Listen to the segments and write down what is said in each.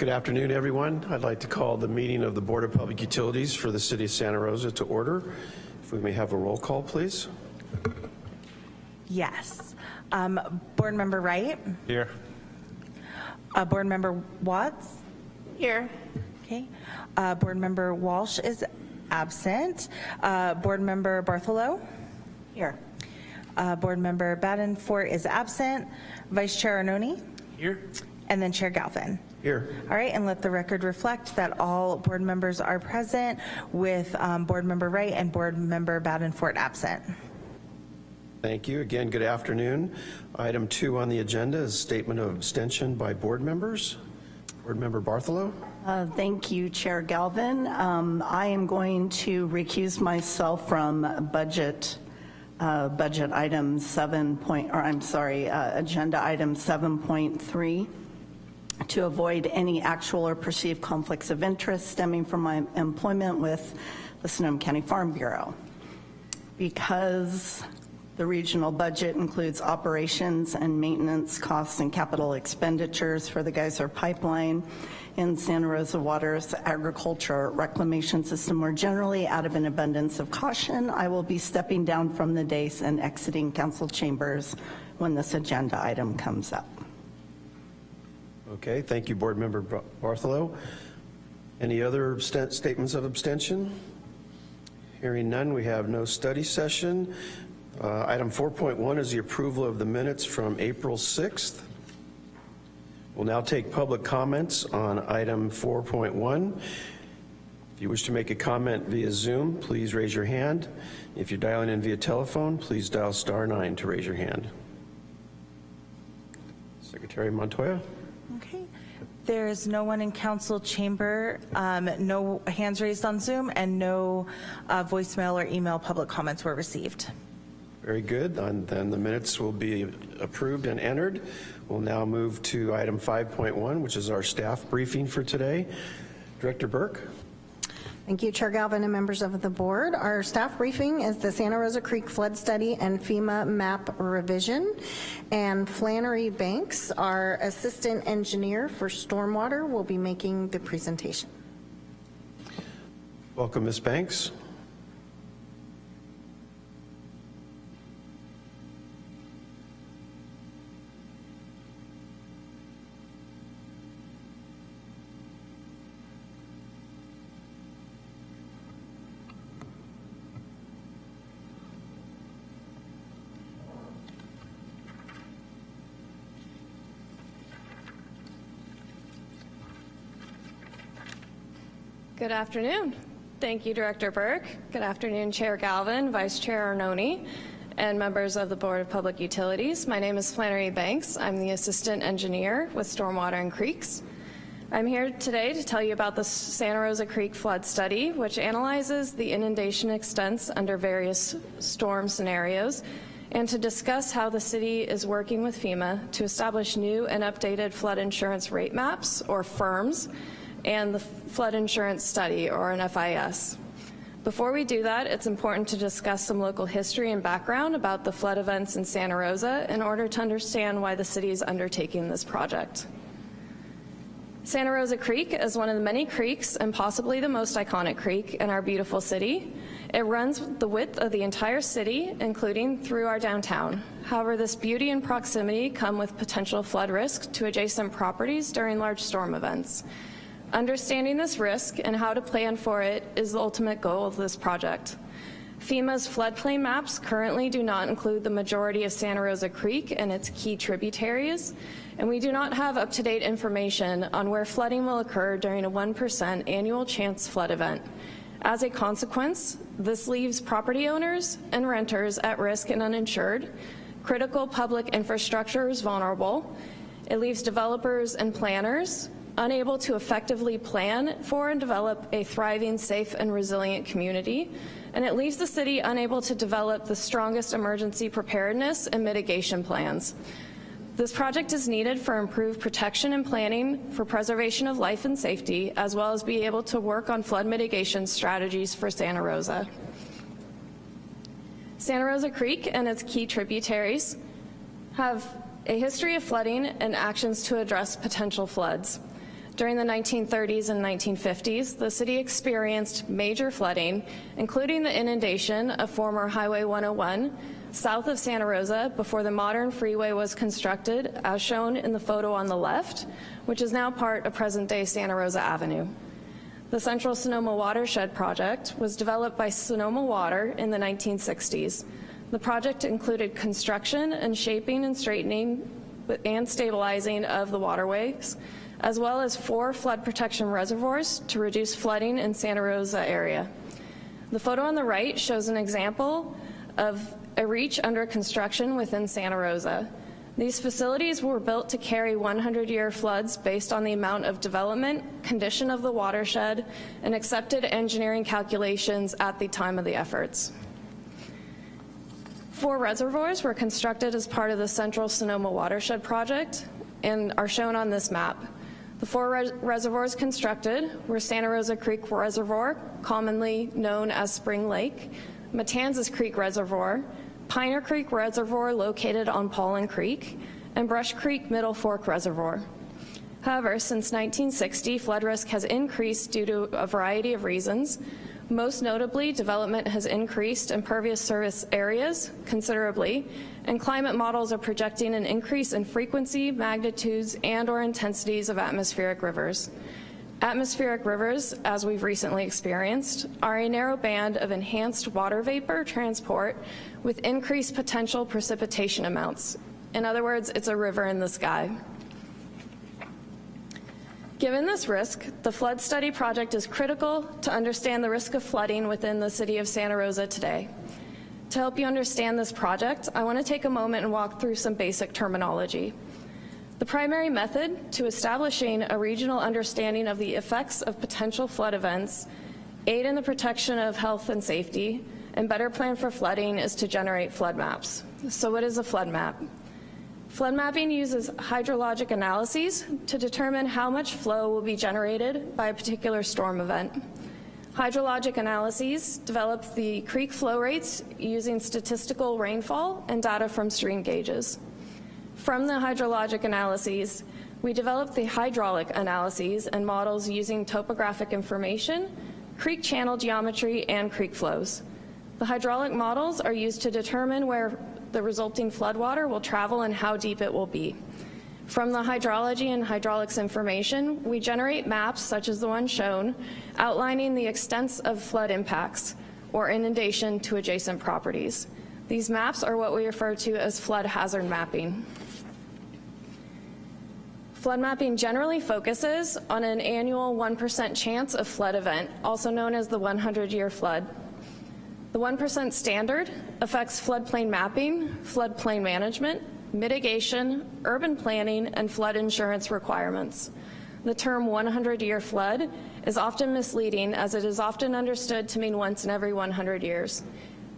Good afternoon, everyone. I'd like to call the meeting of the Board of Public Utilities for the City of Santa Rosa to order. If we may have a roll call, please. Yes. Um, Board Member Wright? Here. Uh, Board Member Watts? Here. Okay. Uh, Board Member Walsh is absent. Uh, Board Member Bartholow? Here. Uh, Board Member Badenfort is absent. Vice Chair Arnone? Here. And then Chair Galvin. Here. All right, and let the record reflect that all board members are present with um, Board Member Wright and Board Member Badenfort absent. Thank you. Again, good afternoon. Item two on the agenda is statement of abstention by board members. Board Member Bartholow? Uh, Thank you, Chair Galvin. Um, I am going to recuse myself from budget, uh, budget item 7 point, or I'm sorry, uh, agenda item 7.3 to avoid any actual or perceived conflicts of interest stemming from my employment with the Sonoma County Farm Bureau. Because the regional budget includes operations and maintenance costs and capital expenditures for the Geyser Pipeline and Santa Rosa Water's agriculture reclamation system more generally, out of an abundance of caution, I will be stepping down from the dais and exiting council chambers when this agenda item comes up. Okay, thank you, Board Member Bar- Bartholow. Any other statements of abstention? Hearing none, we have no study session. Uh, Item 4.1 is the approval of the minutes from April 6th. We'll now take public comments on item 4.1. If you wish to make a comment via Zoom, please raise your hand. If you're dialing in via telephone, please dial star nine to raise your hand. Secretary Montoya? Okay. There is no one in council chamber, um, no hands raised on Zoom, and no uh, voicemail or email public comments were received. Very good, and then the minutes will be approved and entered. We'll now move to item 5.1, which is our staff briefing for today. Director Burke? Thank you, Chair Galvin and members of the board. Our staff briefing is the Santa Rosa Creek Flood Study and FEMA map revision. And Flannery Banks, our assistant engineer for stormwater, will be making the presentation. Welcome, Ms. Banks. Good afternoon. Thank you, Director Burke. Good afternoon, Chair Galvin, Vice Chair Arnone, and members of the Board of Public Utilities. My name is Flannery Banks. I'm the Assistant Engineer with Stormwater and Creeks. I'm here today to tell you about the Santa Rosa Creek Flood Study, which analyzes the inundation extents under various storm scenarios, and to discuss how the city is working with FEMA to establish new and updated flood insurance rate maps, or FIRMs, and the Flood Insurance Study, or an FIS. Before we do that, it's important to discuss some local history and background about the flood events in Santa Rosa in order to understand why the city is undertaking this project. Santa Rosa Creek is one of the many creeks and possibly the most iconic creek in our beautiful city. It runs the width of the entire city, including through our downtown. However, this beauty and proximity come with potential flood risk to adjacent properties during large storm events. Understanding this risk and how to plan for it is the ultimate goal of this project. FEMA's floodplain maps currently do not include the majority of Santa Rosa Creek and its key tributaries, and we do not have up-to-date information on where flooding will occur during a 1% annual chance flood event. As a consequence, this leaves property owners and renters at risk and uninsured, critical public infrastructure is vulnerable, it leaves developers and planners unable to effectively plan for and develop a thriving, safe, and resilient community, and it leaves the city unable to develop the strongest emergency preparedness and mitigation plans. This project is needed for improved protection and planning for preservation of life and safety, as well as be able to work on flood mitigation strategies for Santa Rosa. Santa Rosa Creek and its key tributaries have a history of flooding and actions to address potential floods. During the 1930s and 1950s, the city experienced major flooding, including the inundation of former Highway 101 south of Santa Rosa before the modern freeway was constructed, as shown in the photo on the left, which is now part of present-day Santa Rosa Avenue. The Central Sonoma Watershed Project was developed by Sonoma Water in the 1960s. The project included construction and shaping and straightening and stabilizing of the waterways, as well as four flood protection reservoirs to reduce flooding in Santa Rosa area. The photo on the right shows an example of a reach under construction within Santa Rosa. These facilities were built to carry 100-year floods based on the amount of development, condition of the watershed, and accepted engineering calculations at the time of the efforts. Four reservoirs were constructed as part of the Central Sonoma Watershed Project and are shown on this map. The four res reservoirs constructed were Santa Rosa Creek Reservoir, commonly known as Spring Lake, Matanzas Creek Reservoir, Piner Creek Reservoir located on Paulin Creek, and Brush Creek Middle Fork Reservoir. However, since 1960, flood risk has increased due to a variety of reasons. Most notably, development has increased impervious surface areas considerably, and climate models are projecting an increase in frequency, magnitudes, and or intensities of atmospheric rivers. Atmospheric rivers, as we've recently experienced, are a narrow band of enhanced water vapor transport with increased potential precipitation amounts. In other words, it's a river in the sky. Given this risk, the Flood Study Project is critical to understand the risk of flooding within the city of Santa Rosa today. To help you understand this project, I want to take a moment and walk through some basic terminology. The primary method to establishing a regional understanding of the effects of potential flood events, aid in the protection of health and safety, and better plan for flooding is to generate flood maps. So what is a flood map? Flood mapping uses hydrologic analyses to determine how much flow will be generated by a particular storm event. Hydrologic analyses develop the creek flow rates using statistical rainfall and data from stream gauges. From the hydrologic analyses, we developed the hydraulic analyses and models using topographic information, creek channel geometry, and creek flows. The hydraulic models are used to determine where the resulting floodwater will travel and how deep it will be. From the hydrology and hydraulics information, we generate maps such as the one shown, outlining the extents of flood impacts or inundation to adjacent properties. These maps are what we refer to as flood hazard mapping. Flood mapping generally focuses on an annual 1% chance of flood event, also known as the 100-year flood. The 1% standard affects floodplain mapping, floodplain management, mitigation, urban planning, and flood insurance requirements. The term 100-year flood is often misleading as it is often understood to mean once in every 100 years.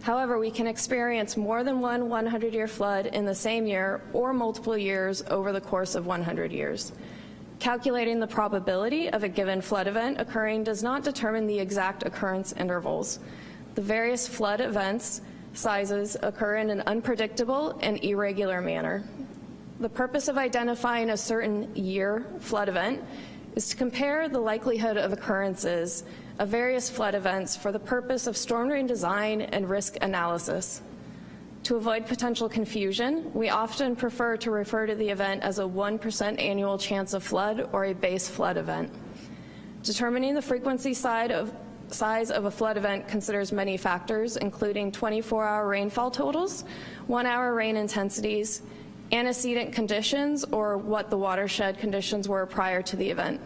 However, we can experience more than one 100-year flood in the same year or multiple years over the course of 100 years. Calculating the probability of a given flood event occurring does not determine the exact occurrence intervals. The various flood events sizes occur in an unpredictable and irregular manner. The purpose of identifying a certain year flood event is to compare the likelihood of occurrences of various flood events for the purpose of storm drain design and risk analysis. To avoid potential confusion, we often prefer to refer to the event as a 1% annual chance of flood or a base flood event. Determining the frequency side of, size of a flood event considers many factors, including 24-hour rainfall totals, one-hour rain intensities, antecedent conditions, or what the watershed conditions were prior to the event.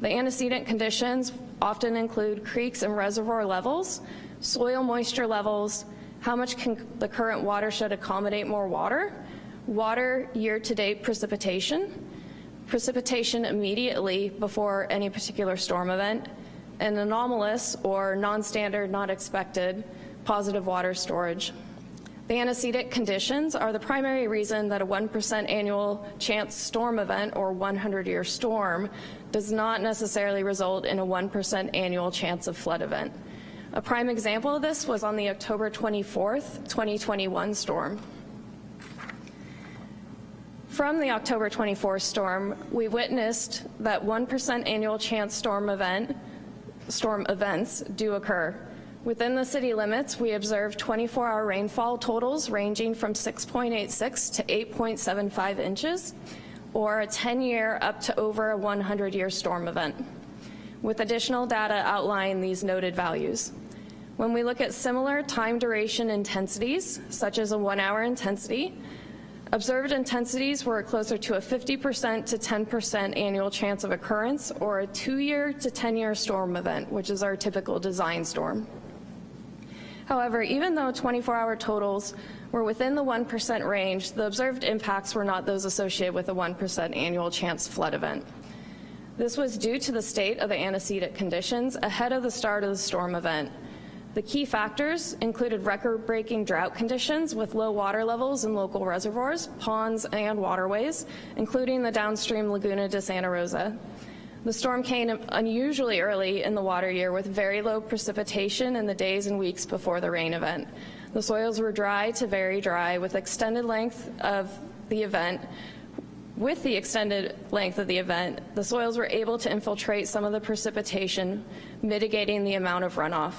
The antecedent conditions often include creeks and reservoir levels, soil moisture levels, how much can the current watershed accommodate more water, water year-to-date precipitation, precipitation immediately before any particular storm event, and anomalous or non-standard, not expected positive water storage. The antecedent conditions are the primary reason that a 1% annual chance storm event or 100-year storm does not necessarily result in a 1% annual chance of flood event. A prime example of this was on the October 24th, 2021 storm. From the October 24 storm, we witnessed that 1% annual chance storm event, storm events do occur. Within the city limits, we observed 24-hour rainfall totals ranging from 6.86 to 8.75 inches, or a 10-year up to over a 100-year storm event, with additional data outlining these noted values. When we look at similar time duration intensities, such as a one-hour intensity, Observed intensities were closer to a 50% to 10% annual chance of occurrence or a two-year to 10-year storm event, which is our typical design storm. However, even though 24-hour totals were within the 1% range, the observed impacts were not those associated with a 1% annual chance flood event. This was due to the state of the antecedent conditions ahead of the start of the storm event, the key factors included record-breaking drought conditions with low water levels in local reservoirs, ponds, and waterways, including the downstream Laguna de Santa Rosa. The storm came unusually early in the water year with very low precipitation in the days and weeks before the rain event. The soils were dry to very dry with extended length of the event with the extended length of the event, the soils were able to infiltrate some of the precipitation, mitigating the amount of runoff.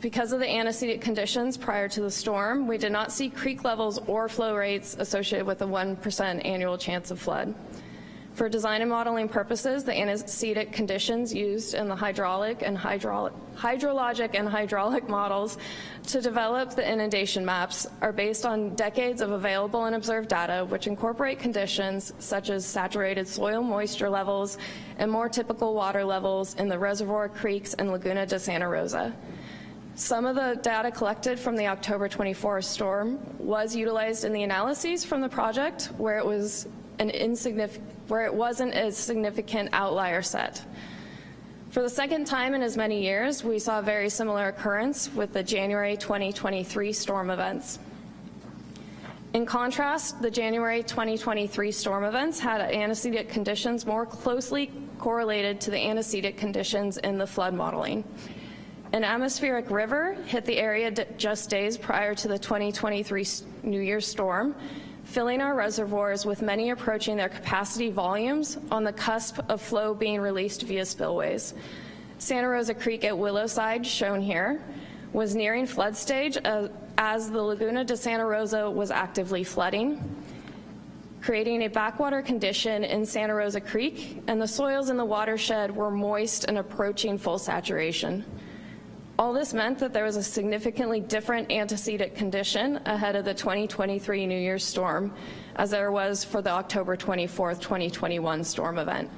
Because of the antecedent conditions prior to the storm, we did not see creek levels or flow rates associated with a 1% annual chance of flood. For design and modeling purposes, the antecedent conditions used in the hydraulic and hydraulic, hydrologic and hydraulic models to develop the inundation maps are based on decades of available and observed data, which incorporate conditions such as saturated soil moisture levels and more typical water levels in the reservoir creeks and Laguna de Santa Rosa. Some of the data collected from the October 24 storm was utilized in the analyses from the project where it was an insignificant, where it wasn't a significant outlier set. For the second time in as many years, we saw a very similar occurrence with the January 2023 storm events. In contrast, the January 2023 storm events had antecedent conditions more closely correlated to the antecedent conditions in the flood modeling. An atmospheric river hit the area just days prior to the 2023 New Year's storm, filling our reservoirs with many approaching their capacity volumes on the cusp of flow being released via spillways. Santa Rosa Creek at Willowside, shown here, was nearing flood stage as the Laguna de Santa Rosa was actively flooding, creating a backwater condition in Santa Rosa Creek, and the soils in the watershed were moist and approaching full saturation. All this meant that there was a significantly different antecedent condition ahead of the 2023 New Year's storm as there was for the October 24, 2021 storm event.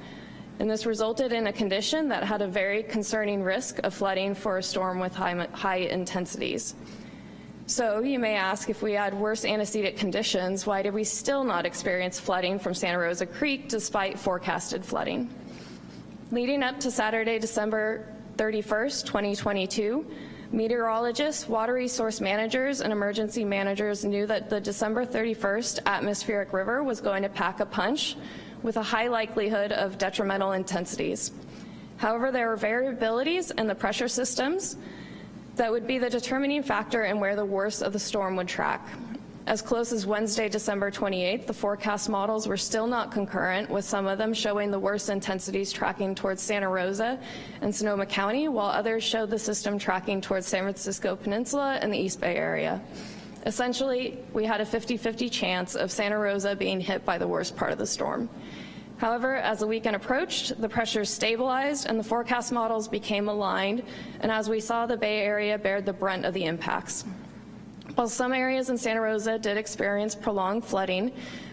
And this resulted in a condition that had a very concerning risk of flooding for a storm with high, high intensities. So you may ask if we had worse antecedent conditions, why did we still not experience flooding from Santa Rosa Creek despite forecasted flooding? Leading up to Saturday, December 31st, 2022, meteorologists, water resource managers, and emergency managers knew that the December 31st atmospheric river was going to pack a punch with a high likelihood of detrimental intensities. However, there were variabilities in the pressure systems that would be the determining factor in where the worst of the storm would track. As close as Wednesday, December 28th, the forecast models were still not concurrent, with some of them showing the worst intensities tracking towards Santa Rosa and Sonoma County, while others showed the system tracking towards San Francisco Peninsula and the East Bay area. Essentially, we had a 50-50 chance of Santa Rosa being hit by the worst part of the storm. However, as the weekend approached, the pressures stabilized and the forecast models became aligned, and as we saw, the Bay Area bared the brunt of the impacts. While some areas in Santa Rosa did experience prolonged flooding,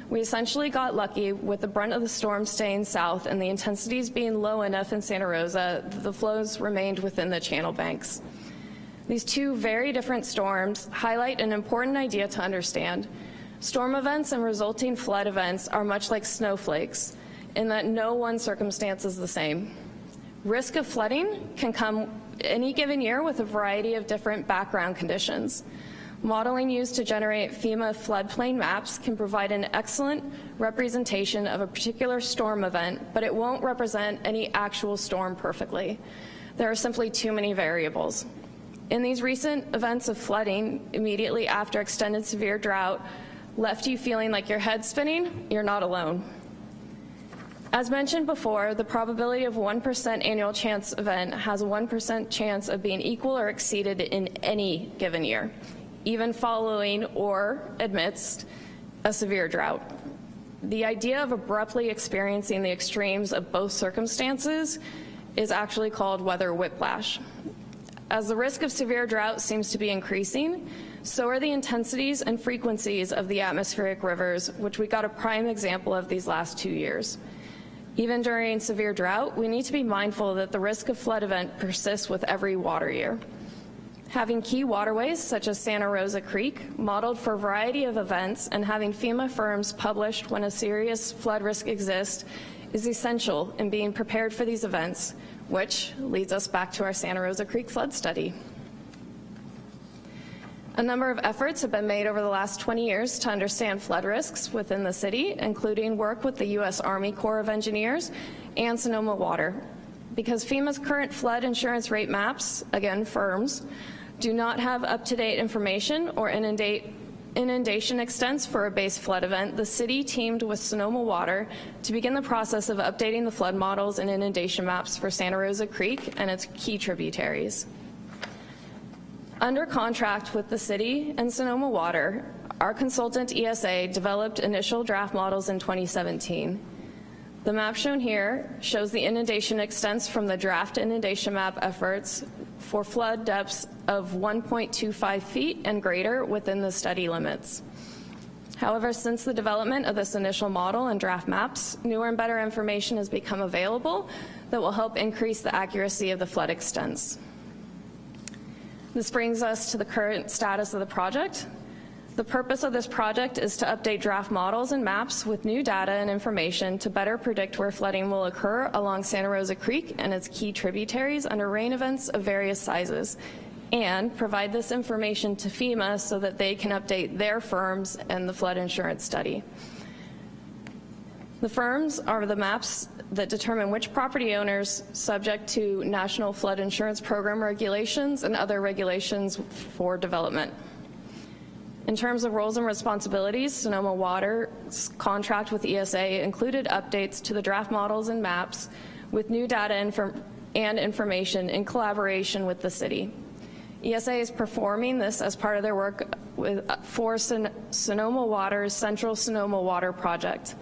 we essentially got lucky with the brunt of the storm staying south and the intensities being low enough in Santa Rosa that the flows remained within the channel banks. These two very different storms highlight an important idea to understand. Storm events and resulting flood events are much like snowflakes in that no one circumstance is the same. Risk of flooding can come any given year with a variety of different background conditions. Modeling used to generate FEMA floodplain maps can provide an excellent representation of a particular storm event, but it won't represent any actual storm perfectly. There are simply too many variables. In these recent events of flooding, immediately after extended severe drought, left you feeling like your head's spinning, you're not alone. As mentioned before, the probability of 1% annual chance event has a 1% chance of being equal or exceeded in any given year, even following or amidst a severe drought. The idea of abruptly experiencing the extremes of both circumstances is actually called weather whiplash. As the risk of severe drought seems to be increasing, so are the intensities and frequencies of the atmospheric rivers, which we got a prime example of these last two years. Even during severe drought, we need to be mindful that the risk of flood event persists with every water year. Having key waterways, such as Santa Rosa Creek, modeled for a variety of events, and having FEMA FIRMs published when a serious flood risk exists is essential in being prepared for these events, which leads us back to our Santa Rosa Creek flood study. A number of efforts have been made over the last 20 years to understand flood risks within the city, including work with the U.S. Army Corps of Engineers and Sonoma Water. Because FEMA's current flood insurance rate maps, again FIRMs, do not have up-to-date information or inundate inundation extents for a base flood event, the city teamed with Sonoma Water to begin the process of updating the flood models and inundation maps for Santa Rosa Creek and its key tributaries. Under contract with the city and Sonoma Water, our consultant ESA developed initial draft models in 2017. The map shown here shows the inundation extents from the draft inundation map efforts for flood depths of 1.25 feet and greater within the study limits. However, since the development of this initial model and draft maps, newer and better information has become available that will help increase the accuracy of the flood extents. This brings us to the current status of the project. The purpose of this project is to update draft models and maps with new data and information to better predict where flooding will occur along Santa Rosa Creek and its key tributaries under rain events of various sizes, and provide this information to FEMA so that they can update their FIRMs and the flood insurance study. The FIRMs are the maps that determine which property owners subject to National Flood Insurance Program regulations and other regulations for development. In terms of roles and responsibilities, Sonoma Water's contract with ESA included updates to the draft models and maps with new data inform and information in collaboration with the city. ESA is performing this as part of their work with, uh, for Son Sonoma Water's Central Sonoma Water Project.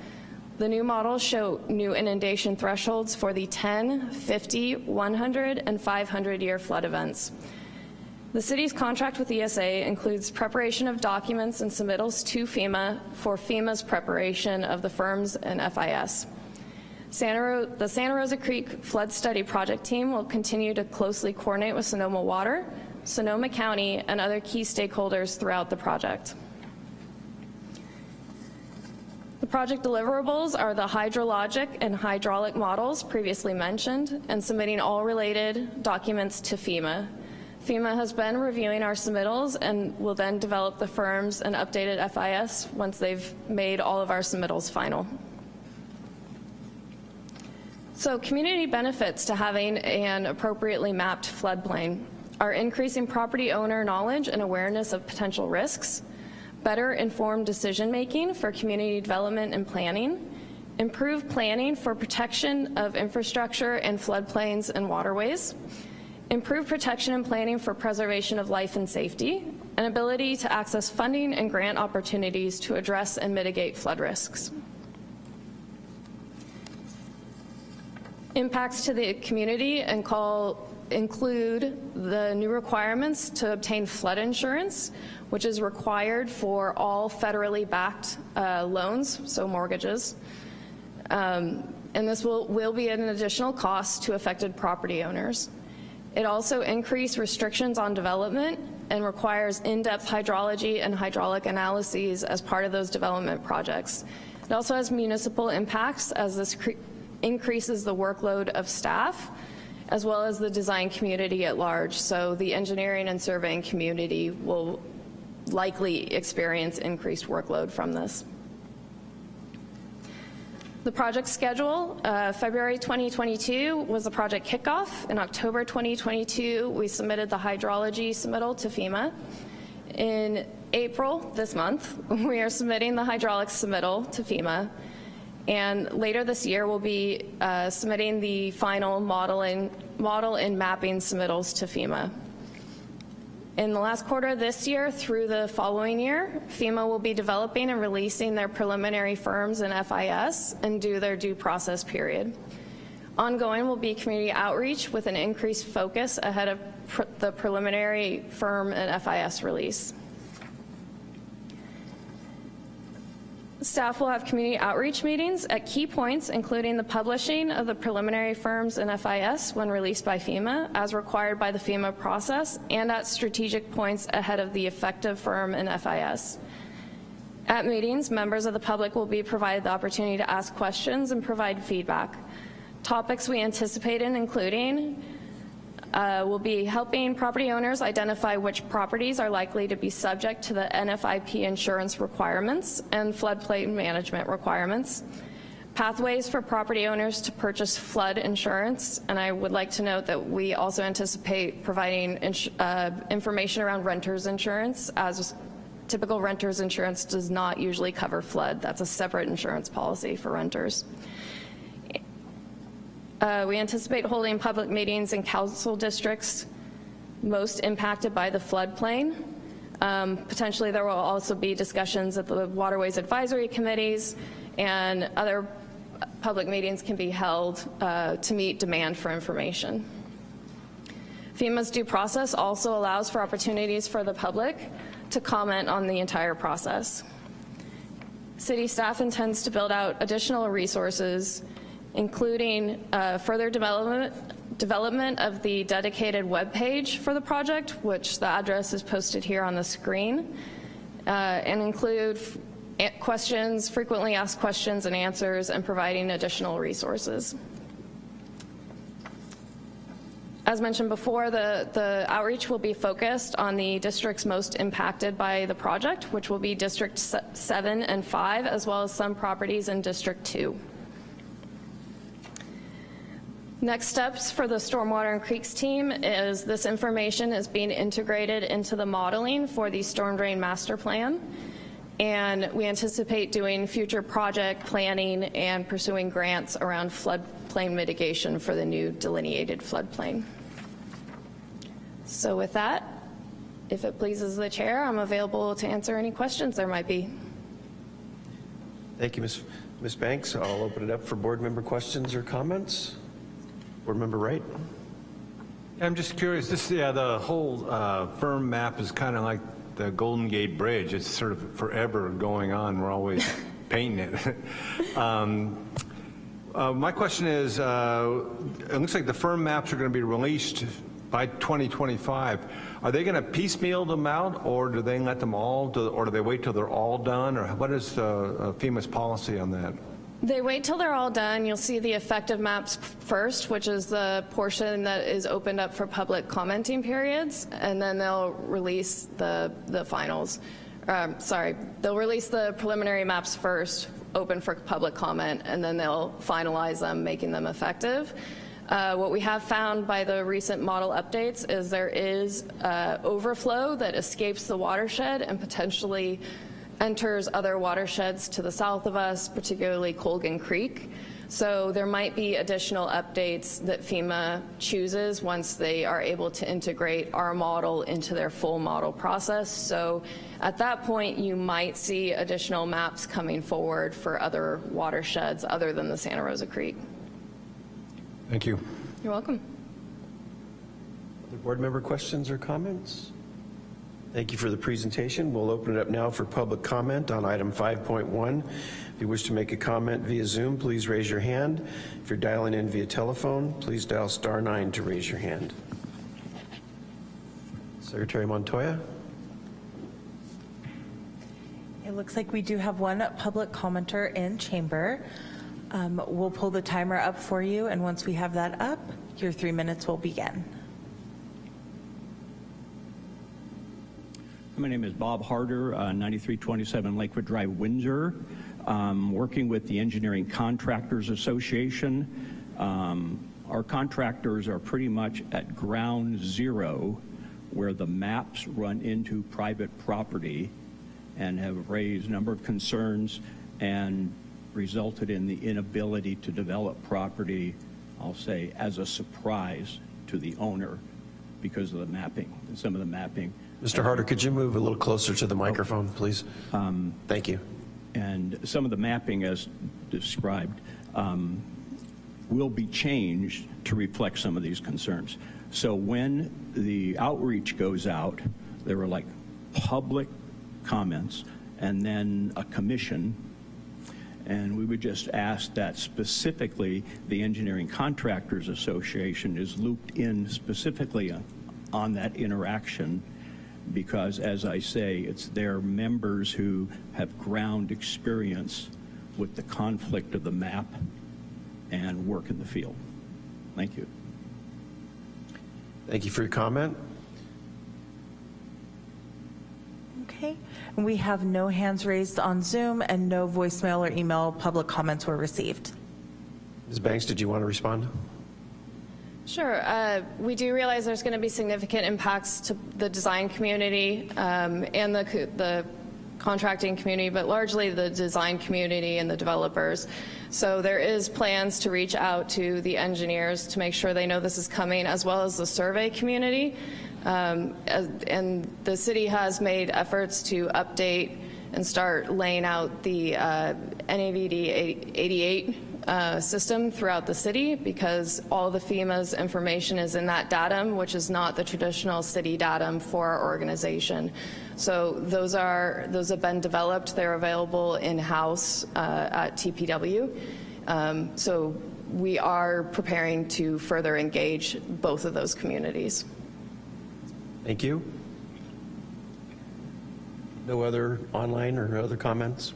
The new models show new inundation thresholds for the 10, 50, 100, and 500 year flood events. The city's contract with ESA includes preparation of documents and submittals to FEMA for FEMA's preparation of the FIRMs and FIS. Santa the Santa Rosa Creek Flood Study Project team will continue to closely coordinate with Sonoma Water, Sonoma County, and other key stakeholders throughout the project. The project deliverables are the hydrologic and hydraulic models previously mentioned and submitting all related documents to FEMA. FEMA has been reviewing our submittals and will then develop the FIRMs and updated FIS once they've made all of our submittals final. So community benefits to having an appropriately mapped floodplain. Are increasing property owner knowledge and awareness of potential risks, better informed decision making for community development and planning, improved planning for protection of infrastructure and floodplains and waterways, improved protection and planning for preservation of life and safety, and ability to access funding and grant opportunities to address and mitigate flood risks. Impacts to the community and call include the new requirements to obtain flood insurance, which is required for all federally backed uh, loans, so mortgages. Um, and this will, will be an additional cost to affected property owners. It also increased restrictions on development and requires in-depth hydrology and hydraulic analyses as part of those development projects. It also has municipal impacts as this increases the workload of staff as well as the design community at large. So the engineering and surveying community will likely experience increased workload from this. The project schedule, uh, February 2022 was the project kickoff. In October 2022, we submitted the hydrology submittal to FEMA. In April this month, we are submitting the hydraulics submittal to FEMA, and later this year, we'll be uh, submitting the final model model and mapping submittals to FEMA. In the last quarter of this year through the following year, FEMA will be developing and releasing their preliminary FIRMs and FIS and do their due process period. Ongoing will be community outreach with an increased focus ahead of pr the preliminary FIRM and FIS release. Staff will have community outreach meetings at key points, including the publishing of the preliminary FIRMs and FIS when released by FEMA, as required by the FEMA process, and at strategic points ahead of the effective FIRM and FIS. At meetings, members of the public will be provided the opportunity to ask questions and provide feedback. Topics we anticipate in including uh, will be helping property owners identify which properties are likely to be subject to the NFIP insurance requirements and floodplain management requirements, pathways for property owners to purchase flood insurance, and I would like to note that we also anticipate providing uh, information around renters insurance as typical renters insurance does not usually cover flood. That's a separate insurance policy for renters. Uh, we anticipate holding public meetings in council districts most impacted by the floodplain. Um, potentially there will also be discussions at the Waterways Advisory Committees and other public meetings can be held uh, to meet demand for information. FEMA's due process also allows for opportunities for the public to comment on the entire process. City staff intends to build out additional resources including uh, further development, development of the dedicated web page for the project, which the address is posted here on the screen, uh, and include questions, frequently asked questions and answers, and providing additional resources. As mentioned before, the, the outreach will be focused on the districts most impacted by the project, which will be District 7 and 5, as well as some properties in District 2. Next steps for the Stormwater and Creeks team is this information is being integrated into the modeling for the storm drain master plan. And we anticipate doing future project planning and pursuing grants around floodplain mitigation for the new delineated floodplain. So with that, if it pleases the chair, I'm available to answer any questions there might be. Thank you, Ms. Ms. Banks. I'll open it up for board member questions or comments. Board Member Wright. I'm just curious, this, yeah, the whole uh, FIRM map is kind of like the Golden Gate Bridge. It's sort of forever going on. We're always painting it. um, uh, my question is, uh, it looks like the FIRM maps are going to be released by 2025. Are they going to piecemeal them out, or do they let them all, do, or do they wait till they're all done, or what is uh, FEMA's policy on that? They wait till they're all done. You'll see the effective maps first, which is the portion that is opened up for public commenting periods, and then they'll release the, the finals. Um, sorry, they'll release the preliminary maps first, open for public comment, and then they'll finalize them, making them effective. Uh, what we have found by the recent model updates is there is uh, overflow that escapes the watershed and potentially enters other watersheds to the south of us, particularly Colgan Creek. So there might be additional updates that FEMA chooses once they are able to integrate our model into their full model process. So at that point, you might see additional maps coming forward for other watersheds other than the Santa Rosa Creek. Thank you. You're welcome. Other board member questions or comments? Thank you for the presentation. We'll open it up now for public comment on item 5.1. If you wish to make a comment via Zoom, please raise your hand. If you're dialing in via telephone, please dial star nine to raise your hand. Secretary Montoya? It looks like we do have one public commenter in chamber. Um, we'll pull the timer up for you, and once we have that up, your three minutes will begin. My name is Bob Harder, uh, 9327 Lakewood Drive, Windsor. Um, working with the Engineering Contractors Association. Um, our contractors are pretty much at ground zero where the maps run into private property and have raised a number of concerns and resulted in the inability to develop property, I'll say, as a surprise to the owner because of the mapping, some of the mapping. Mr. Harder, could you move a little closer to the microphone, please? Thank you. and some of the mapping as described um, will be changed to reflect some of these concerns. So when the outreach goes out, there were like public comments and then a commission. And we would just ask that specifically the Engineering Contractors Association is looped in specifically on that interaction because, as I say, it's their members who have ground experience with the conflict of the map and work in the field. Thank you. Thank you for your comment. Okay. And we have no hands raised on Zoom and no voicemail or email public comments were received. Ms. Banks, did you want to respond? Sure. Uh, We do realize there's going to be significant impacts to the design community um, and the the contracting community, but largely the design community and the developers. So there is plans to reach out to the engineers to make sure they know this is coming, as well as the survey community. Um, And the city has made efforts to update and start laying out the uh, NAVD 88 uh, system throughout the city because all the FEMA's information is in that datum, which is not the traditional city datum for our organization. So those are those have been developed. They're available in-house uh, at TPW. Um, so we are preparing to further engage both of those communities. Thank you. No other online or other comments?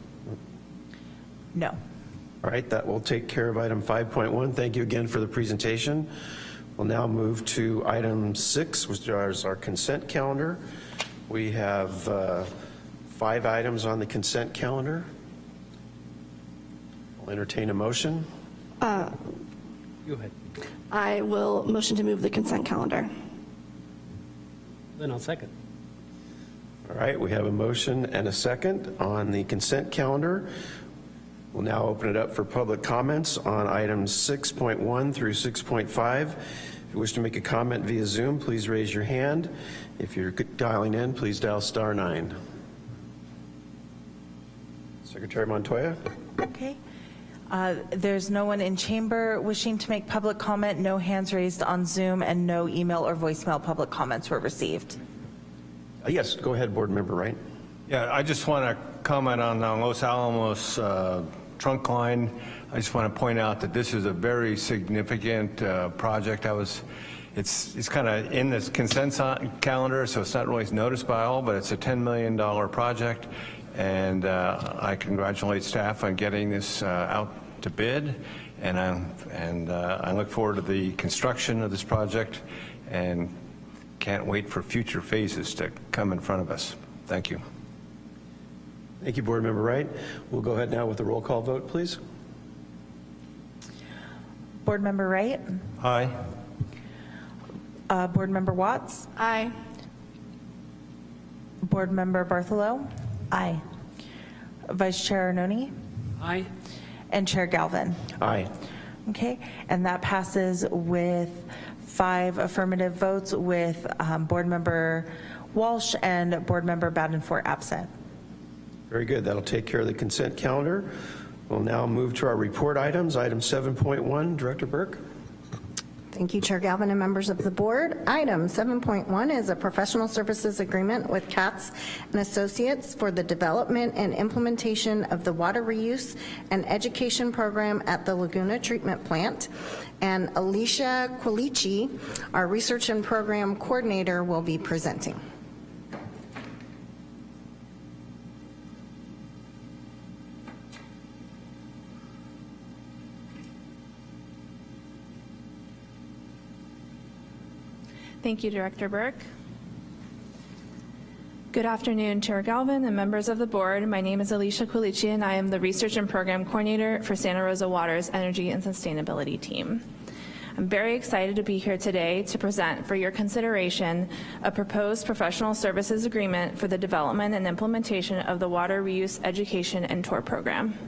No. All right, that will take care of item 5.1. Thank you again for the presentation. We'll now move to item six, which is our consent calendar. We have uh, five items on the consent calendar. I'll entertain a motion. Uh, Go ahead. I will motion to move the consent calendar. Then I'll second. All right, we have a motion and a second on the consent calendar. We'll now open it up for public comments on items 6.1 through 6.5. If you wish to make a comment via Zoom, please raise your hand. If you're dialing in, please dial star nine. Secretary Montoya? Okay. Uh, There's no one in chamber wishing to make public comment, no hands raised on Zoom, and no email or voicemail public comments were received. Uh, Yes, go ahead, Board Member Wright. Yeah, I just want to comment on uh, Los Alamos uh, trunk line. I just want to point out that this is a very significant uh, project. I was, it's, it's kind of in this consent calendar, so it's not really noticed by all, but it's a $10 million project, and uh, I congratulate staff on getting this uh, out to bid, and I, and uh, I look forward to the construction of this project, and can't wait for future phases to come in front of us. Thank you. Thank you, Board Member Wright. We'll go ahead now with the roll call vote, please. Board Member Wright? Aye. Uh, Board Member Watts? Aye. Board Member Bartholow? Aye. Vice Chair Arnone? Aye. And Chair Galvin? Aye. Okay, and that passes with five affirmative votes with um, Board Member Walsh and Board Member Badenfort absent. Very good. That'll take care of the consent calendar. We'll now move to our report items. Item 7.1, Director Burke. Thank you, Chair Galvin and members of the board. Item 7.1 is a professional services agreement with Katz and Associates for the development and implementation of the water reuse and education program at the Laguna Treatment Plant. And Alicia Quilici, our research and program coordinator, will be presenting. Thank you, Director Burke. Good afternoon, Chair Galvin and members of the board. My name is Alicia Quilici, and I am the Research and Program Coordinator for Santa Rosa Water's Energy and Sustainability Team. I'm very excited to be here today to present for your consideration a proposed professional services agreement for the development and implementation of the Water Reuse Education and Tour Program.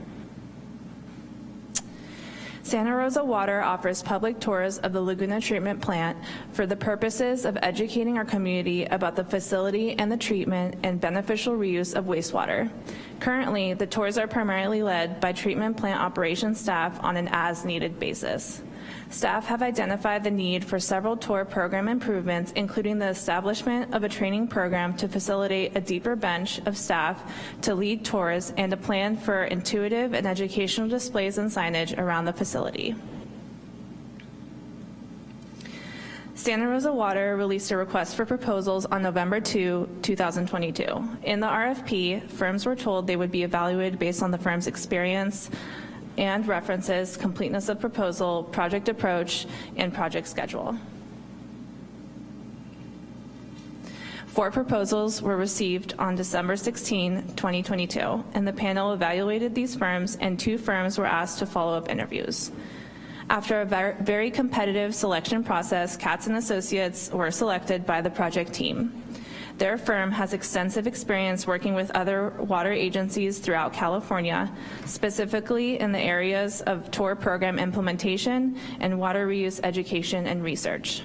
Santa Rosa Water offers public tours of the Laguna Treatment Plant for the purposes of educating our community about the facility and the treatment and beneficial reuse of wastewater. Currently, the tours are primarily led by treatment plant operations staff on an as-needed basis. Staff have identified the need for several tour program improvements, including the establishment of a training program to facilitate a deeper bench of staff to lead tours and a plan for intuitive and educational displays and signage around the facility. Santa Rosa Water released a request for proposals on November 2, 2022. In the RFP, firms were told they would be evaluated based on the firm's experience, and references, completeness of proposal, project approach, and project schedule. Four proposals were received on December 16, 2022, and the panel evaluated these firms, and two firms were asked to follow up interviews. After a ver- very competitive selection process, Katz and Associates were selected by the project team. Their firm has extensive experience working with other water agencies throughout California, specifically in the areas of TOR program implementation and water reuse education and research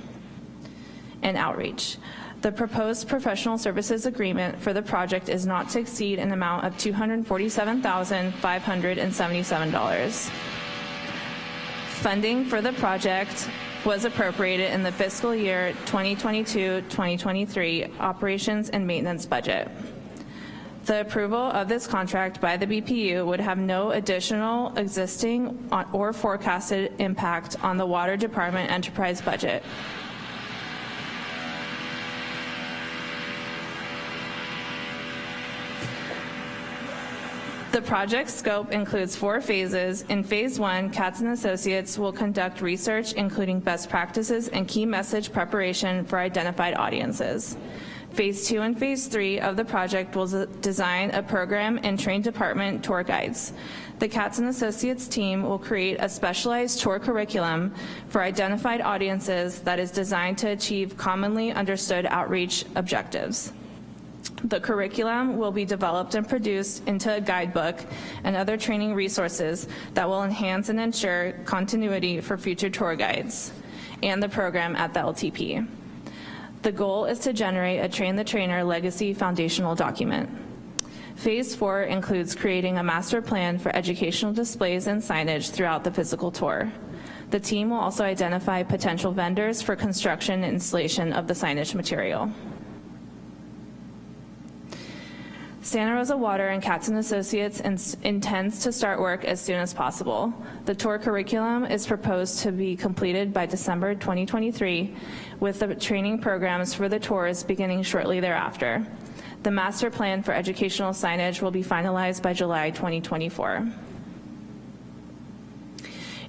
and outreach. The proposed professional services agreement for the project is not to exceed an amount of $247,577. Funding for the project was appropriated in the fiscal year 2022-2023 operations and maintenance budget. The approval of this contract by the BPU would have no additional existing or forecasted impact on the Water Department enterprise budget. The project scope includes four phases. In phase one, Katz and Associates will conduct research including best practices and key message preparation for identified audiences. Phase two and phase three of the project will design a program and train department tour guides. The Katz and Associates team will create a specialized tour curriculum for identified audiences that is designed to achieve commonly understood outreach objectives. The curriculum will be developed and produced into a guidebook and other training resources that will enhance and ensure continuity for future tour guides and the program at the LTP. The goal is to generate a Train the Trainer legacy foundational document. Phase four includes creating a master plan for educational displays and signage throughout the physical tour. The team will also identify potential vendors for construction and installation of the signage material. Santa Rosa Water and Katz and Associates in, intends to start work as soon as possible. The tour curriculum is proposed to be completed by December 2023, with the training programs for the tours beginning shortly thereafter. The master plan for educational signage will be finalized by July 2024.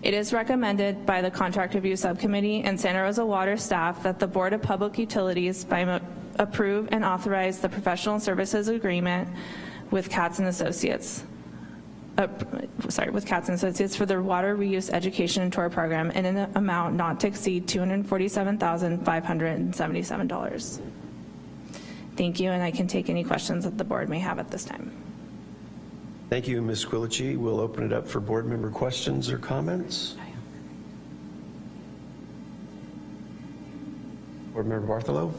It is recommended by the Contract Review Subcommittee and Santa Rosa Water staff that the Board of Public Utilities, by approve and authorize the professional services agreement with Katz and Associates. Uh, sorry, with Katz and Associates for the water reuse education and tour program in an amount not to exceed $247,577. Thank you, and I can take any questions that the board may have at this time. Thank you, Ms. Quilici. We'll open it up for board member questions or comments. Board Member Bartholow?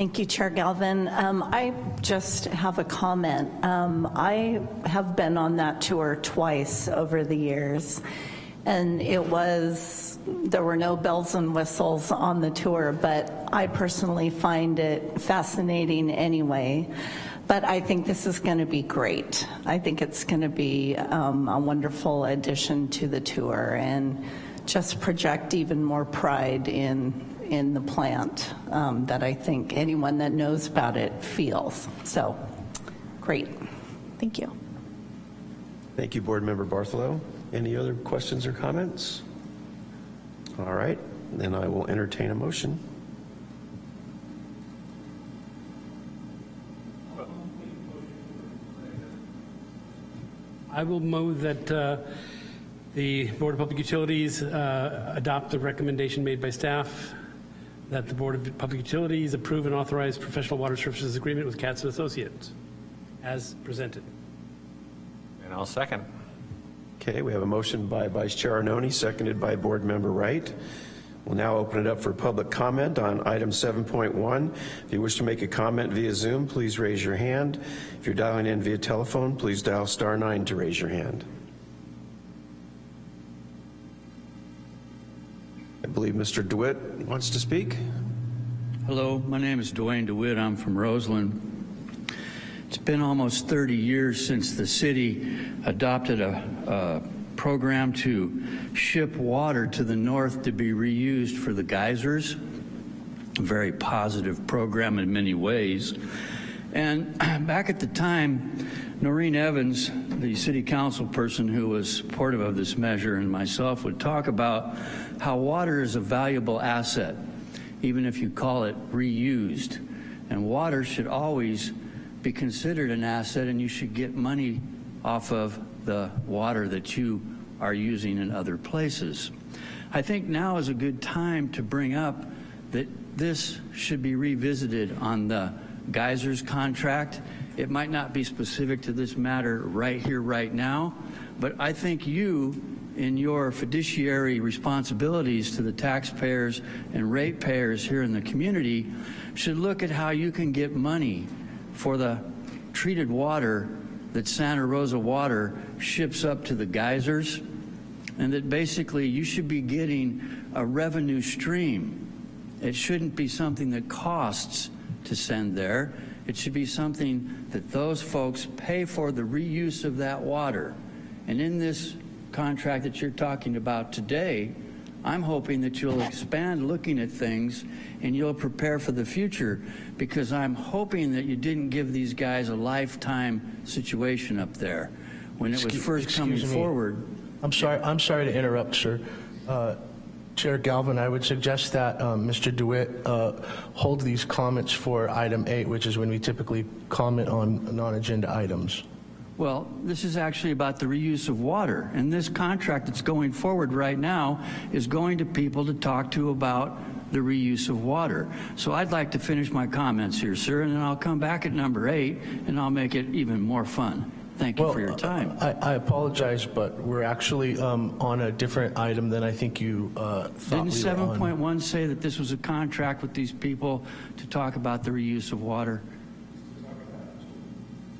Thank you, Chair Galvin. Um, I just have a comment. Um, I have been on that tour twice over the years, and it was, there were no bells and whistles on the tour, but I personally find it fascinating anyway. But I think this is going to be great. I think it's going to be um, a wonderful addition to the tour and just project even more pride in in the plant um, that I think anyone that knows about it feels. So, great. Thank you. Thank you, Board Member Bartholow. Any other questions or comments? All right, then I will entertain a motion. I will move that uh, The Board of Public Utilities uh, adopt the recommendation made by staff that the Board of Public Utilities approve and authorize professional water services agreement with Katz and Associates as presented. And I'll second. Okay, we have a motion by Vice Chair Arnone, seconded by Board Member Wright. We'll now open it up for public comment on item 7.1. If you wish to make a comment via Zoom, please raise your hand. If you're dialing in via telephone, please dial star nine to raise your hand. I believe Mr. DeWitt wants to speak. Hello, my name is Duane DeWitt. I'm from Roseland. It's been almost 30 years since the city adopted a, a program to ship water to the north to be reused for the geysers. A very positive program in many ways. And back at the time, Noreen Evans, the city council person who was supportive of this measure, and myself would talk about how water is a valuable asset, even if you call it reused. And water should always be considered an asset, and you should get money off of the water that you are using in other places. I think now is a good time to bring up that this should be revisited on the geysers contract. It might not be specific to this matter right here, right now, but I think you, in your fiduciary responsibilities to the taxpayers and ratepayers here in the community, should look at how you can get money for the treated water that Santa Rosa Water ships up to the geysers, and that basically you should be getting a revenue stream. It shouldn't be something that costs to send there. It should be something that those folks pay for the reuse of that water. And in this contract that you're talking about today, I'm hoping that you'll expand looking at things and you'll prepare for the future because I'm hoping that you didn't give these guys a lifetime situation up there. When it was Excuse- first coming forward, I'm sorry, I'm sorry to interrupt, sir. Uh, Chair Galvin, I would suggest that um, Mr. DeWitt uh, hold these comments for item eight, which is when we typically comment on non-agenda items. Well, this is actually about the reuse of water. And this contract that's going forward right now is going to people to talk to about the reuse of water. So I'd like to finish my comments here, sir, and then I'll come back at number eight and I'll make it even more fun. Thank you Well, for your time. I I apologize, but we're actually um, on a different item than I think you uh, thought Didn't we were on. 7.1 say that this was a contract with these people to talk about the reuse of water?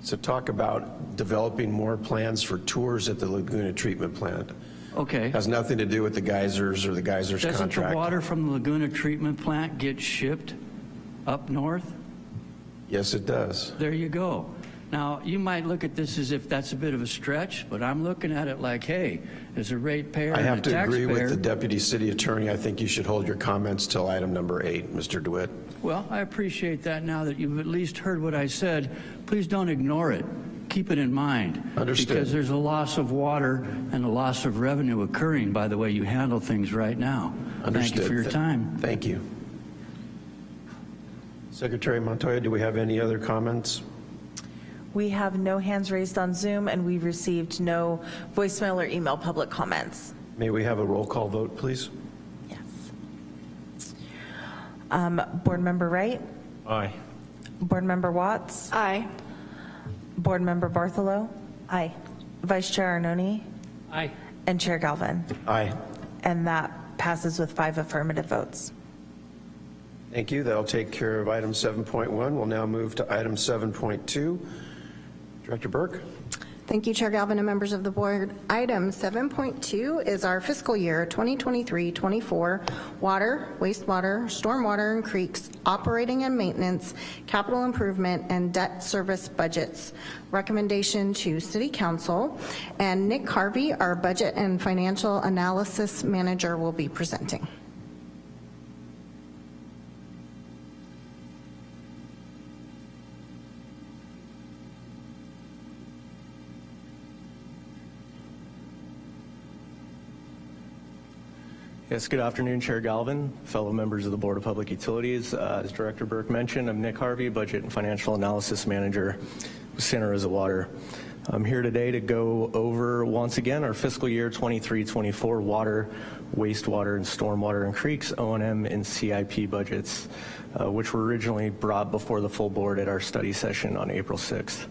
So talk about developing more plans for tours at the Laguna Treatment Plant. Okay. Has nothing to do with the geysers or the geysers Doesn't the contract. water from the Laguna Treatment Plant get shipped up north? Yes, it does. There you go. Now, you might look at this as if that's a bit of a stretch, but I'm looking at it like, hey, as a ratepayer I have to agree with the deputy city attorney. I think you should hold your comments till item number eight, Mr. DeWitt. Well, I appreciate that now that you've at least heard what I said. Please don't ignore it. Keep it in mind. Understood. Because there's a loss of water and a loss of revenue occurring by the way you handle things right now. Thank you for your time. Thank you. Secretary Montoya, do we have any other comments? We have no hands raised on Zoom, and we've received no voicemail or email public comments. May we have a roll call vote, please? Yes. Um, Board Member Wright? Aye. Board Member Watts? Aye. Board Member Bartholow? Aye. Vice Chair Arnone? Aye. And Chair Galvin? Aye. And that passes with five affirmative votes. Thank you. That'll take care of item 7.1. We'll now move to item 7.2. Director Burke? Thank you, Chair Galvin and members of the board. Item 7.2 is our fiscal year 2023-24 water, wastewater, stormwater and creeks, operating and maintenance, capital improvement, and debt service budgets. Recommendation to City Council, and Nick Harvey, our Budget and Financial Analysis Manager, will be presenting. Yes, good afternoon, Chair Galvin, fellow members of the Board of Public Utilities. Uh, As Director Burke mentioned, I'm Nick Harvey, Budget and Financial Analysis Manager with Santa Rosa Water. I'm here today to go over, once again, our fiscal year 23-24 water, wastewater, and stormwater and creeks, O&M, and CIP budgets, uh, which were originally brought before the full board at our study session on April 6th.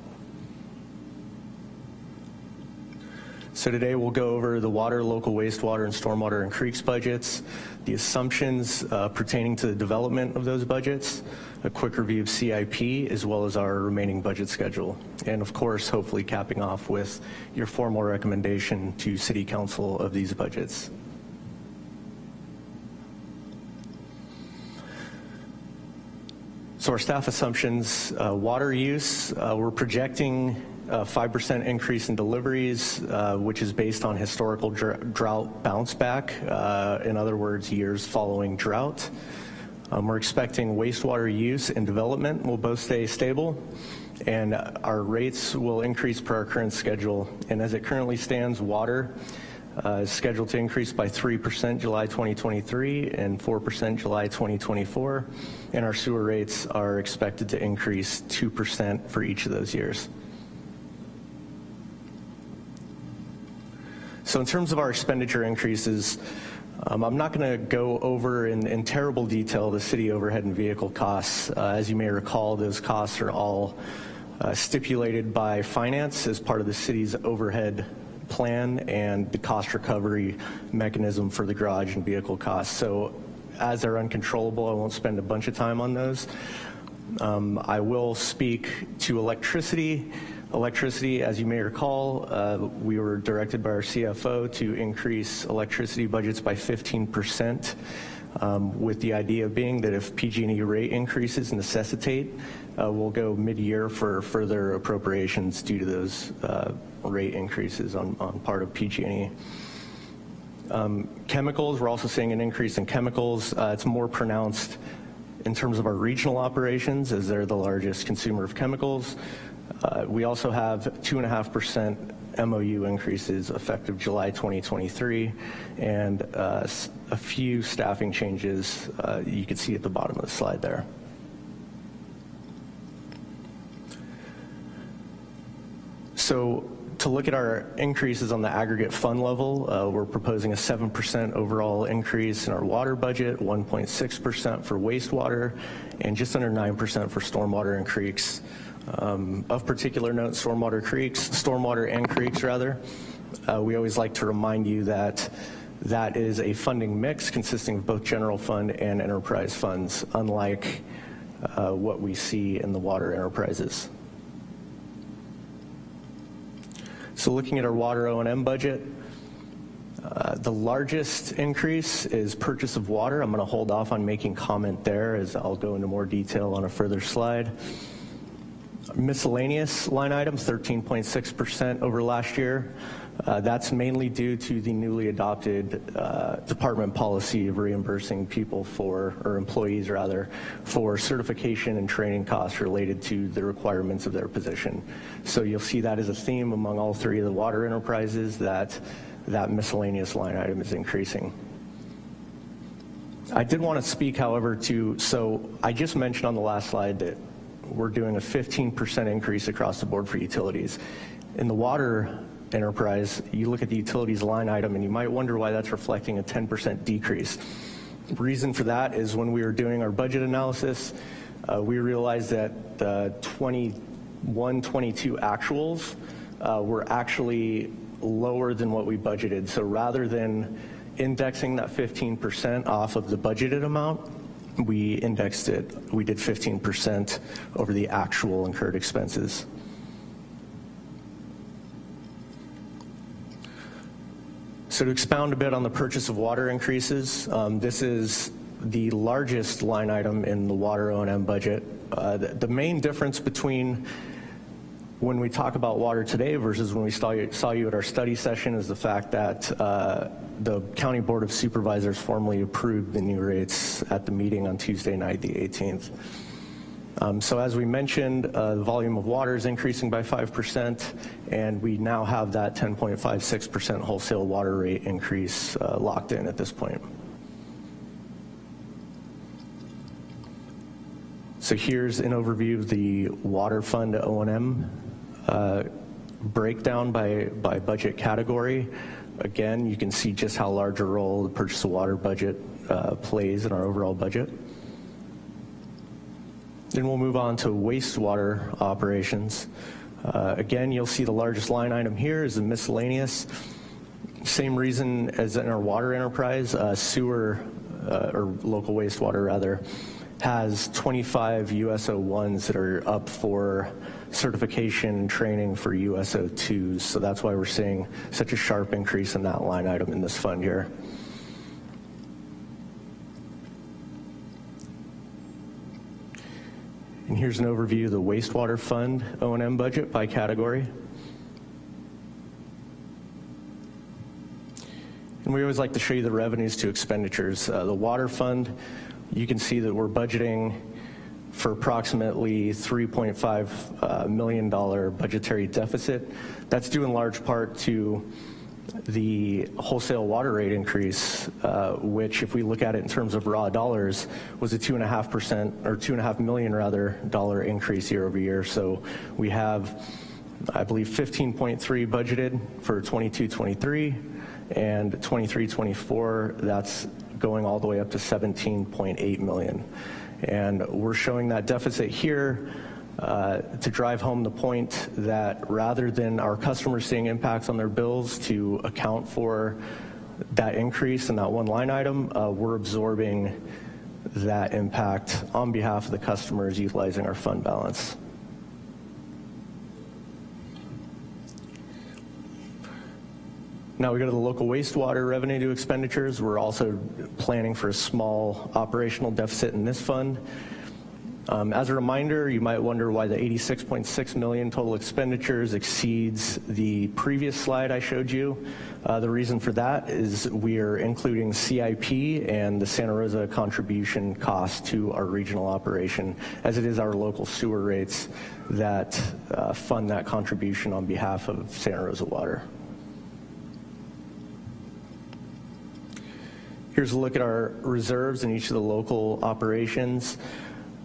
So today we'll go over the water, local wastewater, and stormwater and creeks budgets, the assumptions uh, pertaining to the development of those budgets, a quick review of CIP, as well as our remaining budget schedule. And of course, hopefully capping off with your formal recommendation to City Council of these budgets. So our staff assumptions, uh, water use, uh, we're projecting 5% increase in deliveries, uh, which is based on historical dr drought bounce back. Uh, in other words, years following drought. Um, we're expecting wastewater use and development will both stay stable and our rates will increase per our current schedule. And as it currently stands, water uh, is scheduled to increase by 3% July 2023 and 4% July 2024. And our sewer rates are expected to increase 2% for each of those years. So in terms of our expenditure increases, um, I'm not going to go over in, in, terrible detail the city overhead and vehicle costs. Uh, as you may recall, those costs are all uh, stipulated by finance as part of the city's overhead plan and the cost recovery mechanism for the garage and vehicle costs. So as they're uncontrollable, I won't spend a bunch of time on those. Um, I will speak to electricity. Electricity, as you may recall, uh, we were directed by our CFO to increase electricity budgets by 15%, um, with the idea being that if PG&E rate increases necessitate, uh, we'll go mid-year for further appropriations due to those uh, rate increases on, on part of PG&E. Um, chemicals, we're also seeing an increase in chemicals. Uh, it's more pronounced in terms of our regional operations as they're the largest consumer of chemicals. Uh, we also have 2.5% MOU increases effective July 2023 and uh, a few staffing changes uh, you can see at the bottom of the slide there. So to look at our increases on the aggregate fund level, uh, we're proposing a 7% overall increase in our water budget, 1.6% for wastewater, and just under 9% for stormwater and creeks. Um, of particular note, stormwater creeks, stormwater and creeks rather. Uh, we always like to remind you that that is a funding mix consisting of both general fund and enterprise funds, unlike uh, what we see in the water enterprises. So looking at our water O&M budget, uh, the largest increase is purchase of water. I'm going to hold off on making comment there as I'll go into more detail on a further slide. Miscellaneous line items, 13.6% over last year. Uh, that's mainly due to the newly adopted uh, department policy of reimbursing people for, or employees rather, for certification and training costs related to the requirements of their position. So you'll see that as a theme among all three of the water enterprises that that miscellaneous line item is increasing. I did want to speak, however, to, so I just mentioned on the last slide that we're doing a 15% increase across the board for utilities. In the water enterprise, you look at the utilities line item and you might wonder why that's reflecting a 10% decrease. The reason for that is when we were doing our budget analysis, uh, we realized that the 21, 22 actuals uh, were actually lower than what we budgeted. So rather than indexing that 15% off of the budgeted amount, we indexed it, we did 15% over the actual incurred expenses. So to expound a bit on the purchase of water increases, um, this is the largest line item in the water O&M budget. Uh, the, the, main difference between when we talk about water today versus when we saw you, saw you at our study session is the fact that uh, the County Board of Supervisors formally approved the new rates at the meeting on Tuesday night, the 18th. Um, so as we mentioned, uh, the volume of water is increasing by 5%, and we now have that 10.56% wholesale water rate increase uh, locked in at this point. So here's an overview of the water fund O&M uh, breakdown by, by budget category, again, you can see just how large a role the purchase of water budget uh, plays in our overall budget. Then we'll move on to wastewater operations. Uh, Again, you'll see the largest line item here is the miscellaneous. Same reason as in our water enterprise, uh, sewer, uh, or local wastewater rather, has 25 USO 1s that are up for certification training for USO 2s. So that's why we're seeing such a sharp increase in that line item in this fund here. And here's an overview of the wastewater fund O&M budget by category. And we always like to show you the revenues to expenditures. Uh, the water fund, you can see that we're budgeting for approximately $3.5 uh, million budgetary deficit. That's due in large part to the wholesale water rate increase, uh, which if we look at it in terms of raw dollars, was a two and a half percent or two and a half million rather dollar increase year over year. So we have, I believe, 15.3 budgeted for 22-23 and 23-24. That's going all the way up to 17.8 million. And we're showing that deficit here uh, to drive home the point that rather than our customers seeing impacts on their bills to account for that increase in that one line item, uh, we're absorbing that impact on behalf of the customers utilizing our fund balance. Now we go to the local wastewater revenue to expenditures. We're also planning for a small operational deficit in this fund. Um, as a reminder, you might wonder why the 86.6 million total expenditures exceeds the previous slide I showed you. Uh, the reason for that is we are including CIP and the Santa Rosa contribution cost to our regional operation, as it is our local sewer rates that uh, fund that contribution on behalf of Santa Rosa Water. Here's a look at our reserves in each of the local operations.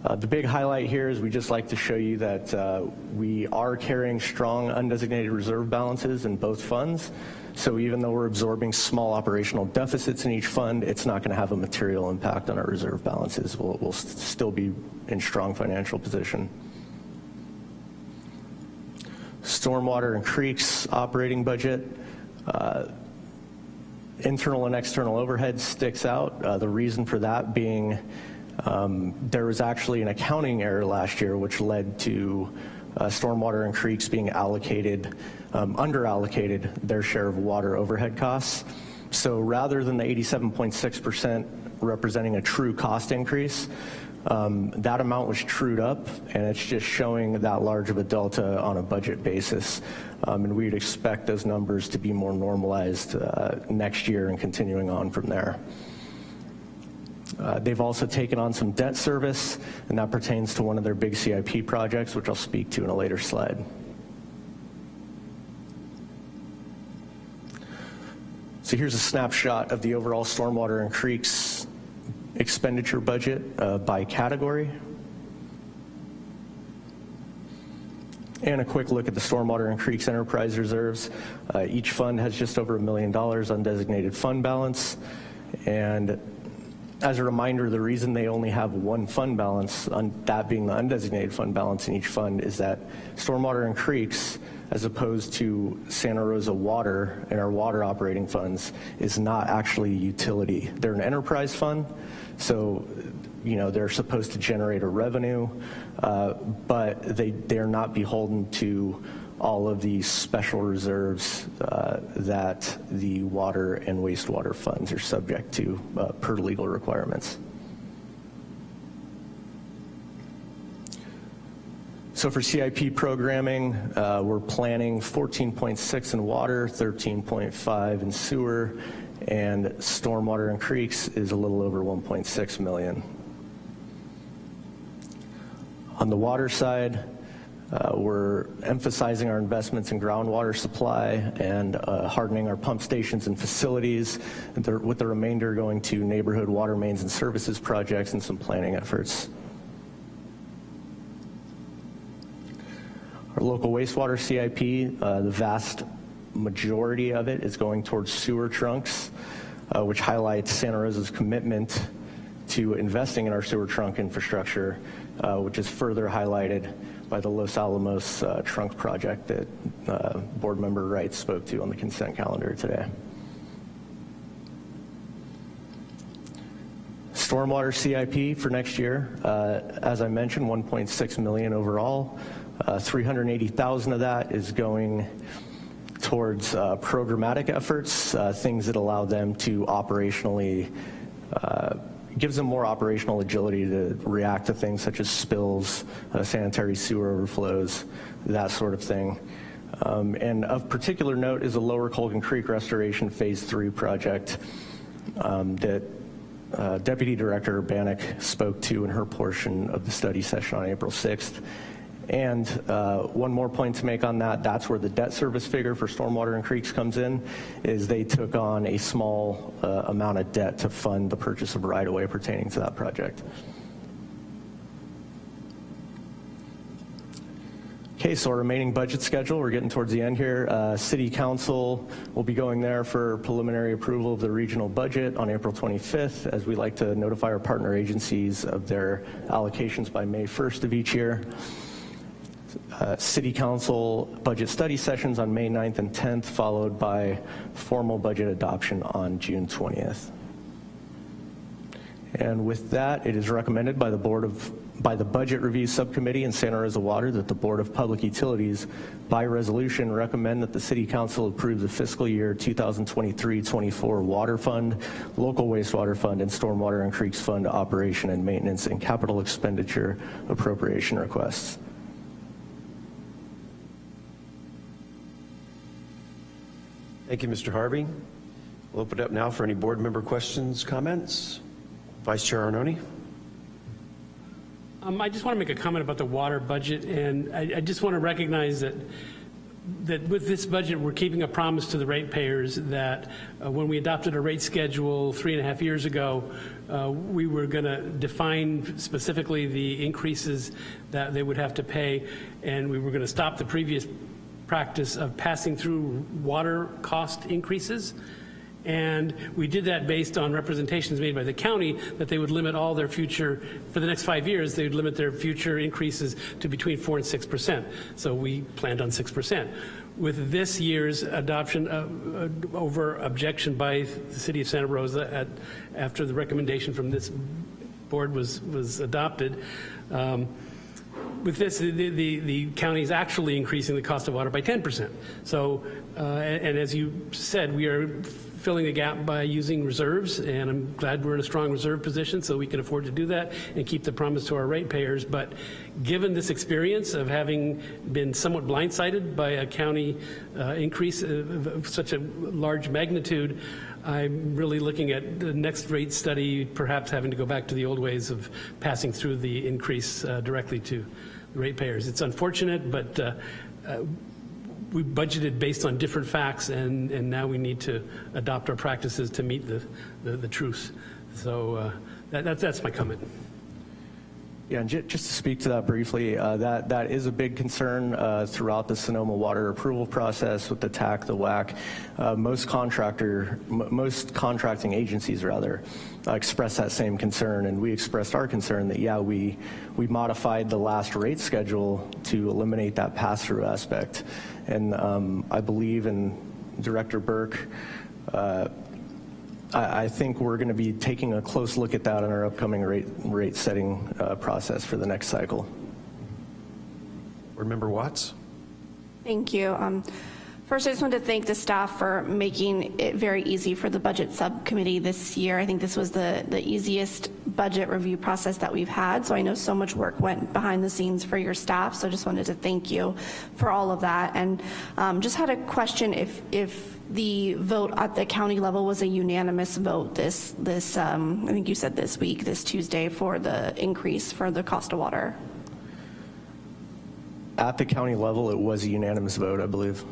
Uh, the big highlight here is we just like to show you that uh, we are carrying strong undesignated reserve balances in both funds. So even though we're absorbing small operational deficits in each fund, it's not going to have a material impact on our reserve balances. We'll, we'll st still be in strong financial position. Stormwater and creeks operating budget. Uh, internal and external overhead sticks out. Uh, the reason for that being um, there was actually an accounting error last year which led to uh, stormwater and creeks being allocated, um, under allocated their share of water overhead costs. So rather than the 87.6% representing a true cost increase, um, that amount was trued up, and it's just showing that large of a delta on a budget basis. Um, and we'd expect those numbers to be more normalized uh, next year and continuing on from there. Uh, they've also taken on some debt service, and that pertains to one of their big CIP projects, which I'll speak to in a later slide. So here's a snapshot of the overall stormwater and creeks expenditure budget uh, by category. And a quick look at the Stormwater and Creeks Enterprise Reserves. Uh, each fund has just over a million dollars undesignated fund balance. And as a reminder, the reason they only have one fund balance, that being the undesignated fund balance in each fund, is that Stormwater and Creeks, as opposed to Santa Rosa Water and our water operating funds, is not actually a utility. They're an enterprise fund, so, you know, they're supposed to generate a revenue, uh, but they, they're not beholden to all of the special reserves uh, that the water and wastewater funds are subject to uh, per legal requirements. So for CIP programming, uh, we're planning 14.6 in water, 13.5 in sewer, and stormwater and creeks is a little over 1.6 million. On the water side, uh, we're emphasizing our investments in groundwater supply and uh, hardening our pump stations and facilities, with the remainder going to neighborhood water mains and services projects and some planning efforts. Our local wastewater CIP, uh, the vast majority of it is going towards sewer trunks, uh, which highlights Santa Rosa's commitment to investing in our sewer trunk infrastructure, uh, which is further highlighted by the Los Alamos uh, trunk project that uh, Board Member Wright spoke to on the consent calendar today. Stormwater CIP for next year, uh, as I mentioned, 1.6 million overall. Uh, 380,000 of that is going towards uh, programmatic efforts, uh, things that allow them to operationally, uh, gives them more operational agility to react to things such as spills, uh, sanitary sewer overflows, that sort of thing. Um, and of particular note is the Lower Colgan Creek Restoration Phase 3 project um, that uh, Deputy Director Bannock spoke to in her portion of the study session on April 6th. And uh, one more point to make on that, that's where the debt service figure for stormwater and creeks comes in, is they took on a small uh, amount of debt to fund the purchase of right-of-way pertaining to that project. Okay, so our remaining budget schedule, we're getting towards the end here. Uh, City Council will be going there for preliminary approval of the regional budget on April 25th, as we like to notify our partner agencies of their allocations by May 1st of each year. Uh, City Council budget study sessions on May 9th and 10th, followed by formal budget adoption on June 20th. And with that, it is recommended by the Board of, by the Budget Review Subcommittee in Santa Rosa Water that the Board of Public Utilities, by resolution, recommend that the City Council approve the fiscal year 2023-24 Water Fund, Local Wastewater Fund, and Stormwater and Creeks Fund operation and maintenance and capital expenditure appropriation requests. Thank you, Mr. Harvey. We'll open it up now for any board member questions, comments. Vice Chair Arnone. Um, I just want to make a comment about the water budget, and I, I just want to recognize that that with this budget, we're keeping a promise to the ratepayers that uh, when we adopted a rate schedule three and a half years ago, uh, we were going to define specifically the increases that they would have to pay, and we were going to stop the previous practice of passing through water cost increases. And we did that based on representations made by the county that they would limit all their future, for the next five years, they would limit their future increases to between 4 and 6 percent. So we planned on 6 percent. With this year's adoption uh, uh, over objection by the city of Santa Rosa at, after the recommendation from this board was, was adopted, um, with this, the, the, the county is actually increasing the cost of water by 10%. So, uh, and, as you said, we are filling the gap by using reserves, and I'm glad we're in a strong reserve position so we can afford to do that and keep the promise to our ratepayers. But given this experience of having been somewhat blindsided by a county uh, increase of, such a large magnitude, I'm really looking at the next rate study, perhaps having to go back to the old ways of passing through the increase uh, directly to ratepayers. It's unfortunate, but uh, uh, we budgeted based on different facts, and, and now we need to adopt our practices to meet the, the, the truth. So uh, that, that's, that's my comment. Yeah, and ju- just to speak to that briefly, uh, that, that is a big concern uh, throughout the Sonoma water approval process with the TAC, the WAC. Uh, most contractor, most contracting agencies rather, uh, express that same concern, and we expressed our concern that yeah, we we modified the last rate schedule to eliminate that pass-through aspect, and um, I believe in Director Burke. I I think we're going to be taking a close look at that in our upcoming rate, rate setting uh, process for the next cycle. Board Member Watts. Thank you. Um, First, I just want to thank the staff for making it very easy for the budget subcommittee this year. I think this was the, the easiest budget review process that we've had, so I know so much work went behind the scenes for your staff, so I just wanted to thank you for all of that. And um, just had a question if, if the vote at the county level was a unanimous vote this, this um, I think you said this week, this Tuesday, for the increase for the cost of water. At the county level, it was a unanimous vote, I believe.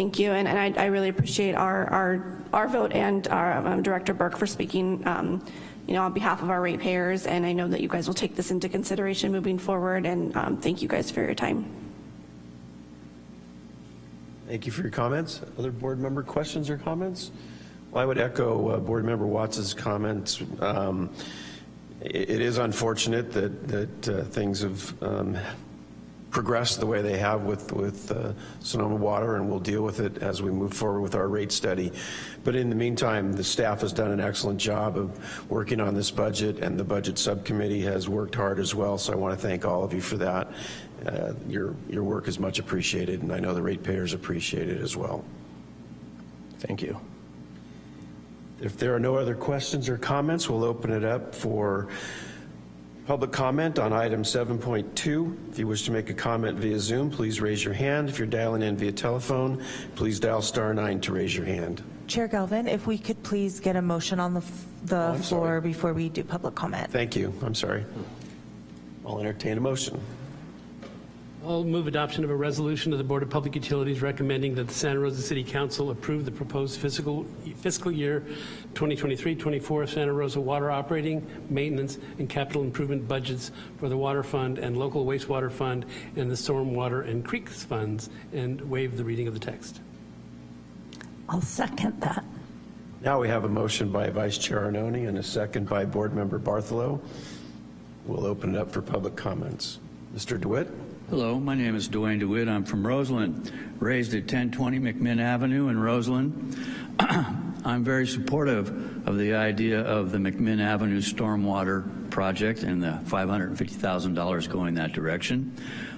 Thank you, and, and I, I really appreciate our, our, our vote and our um, Director Burke for speaking, um, you know, on behalf of our ratepayers, and I know that you guys will take this into consideration moving forward, and um, thank you guys for your time. Thank you for your comments. Other board member questions or comments? Well, I would echo uh, Board Member Watts's comments. Um, It it is unfortunate that, that uh, things have um, progressed the way they have with, with uh, Sonoma Water, and we'll deal with it as we move forward with our rate study. But in the meantime, the staff has done an excellent job of working on this budget, and the Budget Subcommittee has worked hard as well, so I want to thank all of you for that. Uh, Your, your work is much appreciated, and I know the ratepayers appreciate it as well. Thank you. If there are no other questions or comments, we'll open it up for public comment on item 7.2. If you wish to make a comment via Zoom, please raise your hand. If you're dialing in via telephone, please dial star nine to raise your hand. Chair Galvin, if we could please get a motion on the, the oh, I'm floor sorry. before we do public comment. Thank you. I'm sorry. I'll entertain a motion. I'll move adoption of a resolution of the Board of Public Utilities recommending that the Santa Rosa City Council approve the proposed fiscal, fiscal year 2023-24 Santa Rosa water operating, maintenance, and capital improvement budgets for the Water Fund and Local Wastewater Fund and the Stormwater and Creeks Funds, and waive the reading of the text. I'll second that. Now we have a motion by Vice Chair Arnone and a second by Board Member Bartholow. We'll open it up for public comments. Mr. DeWitt? Hello, my name is Duane DeWitt. I'm from Roseland, raised at 1020 McMinn Avenue in Roseland. I'm very supportive of the idea of the McMinn Avenue Stormwater Project and the $550,000 going that direction.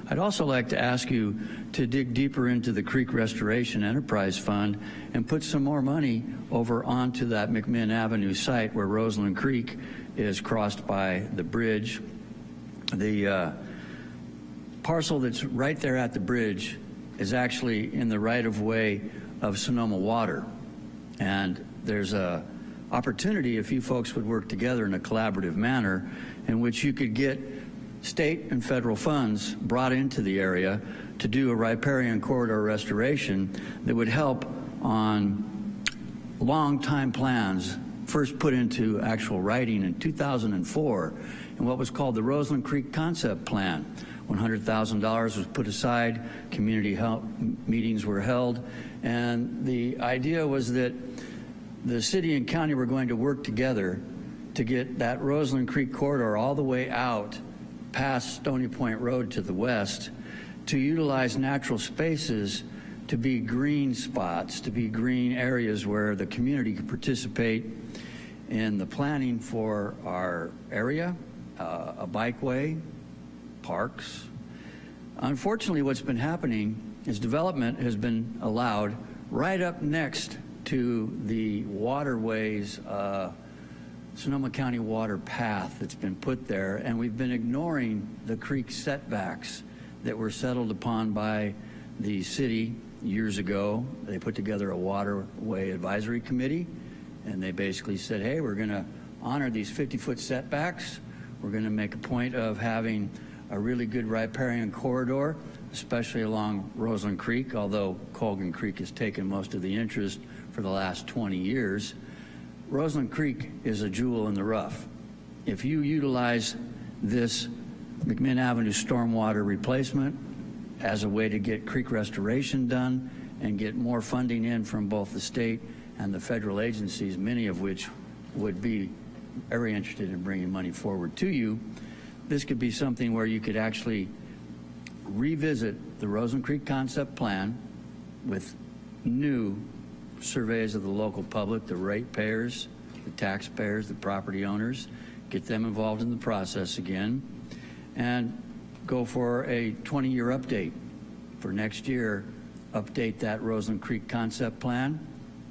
I'd also like to ask you to dig deeper into the Creek Restoration Enterprise Fund and put some more money over onto that McMinn Avenue site where Roseland Creek is crossed by the bridge. The uh, parcel that's right there at the bridge is actually in the right of way of Sonoma Water. And there's a opportunity if you folks would work together in a collaborative manner in which you could get state and federal funds brought into the area to do a riparian corridor restoration that would help on long time plans first put into actual writing in 2004 in what was called the Roseland Creek Concept Plan. $100,000 was put aside, community meetings were held, and the idea was that the city and county were going to work together to get that Roseland Creek corridor all the way out past Stony Point Road to the west to utilize natural spaces to be green spots, to be green areas where the community could participate in the planning for our area, uh, a bikeway, parks. Unfortunately, what's been happening is development has been allowed right up next to the waterways, uh, Sonoma County water path that's been put there, and we've been ignoring the creek setbacks that were settled upon by the city years ago. They put together a waterway advisory committee, and they basically said, hey, we're going to honor these 50-foot setbacks. We're going to make a point of having a really good riparian corridor, especially along Roseland Creek, although Colgan Creek has taken most of the interest for the last 20 years. Roseland Creek is a jewel in the rough. If you utilize this McMinn Avenue stormwater replacement as a way to get creek restoration done and get more funding in from both the state and the federal agencies, many of which would be very interested in bringing money forward to you, this could be something where you could actually revisit the Roseland Creek concept plan with new surveys of the local public, the ratepayers, the taxpayers, the property owners, get them involved in the process again, and go for a 20-year update. For next year, update that Roseland Creek concept plan,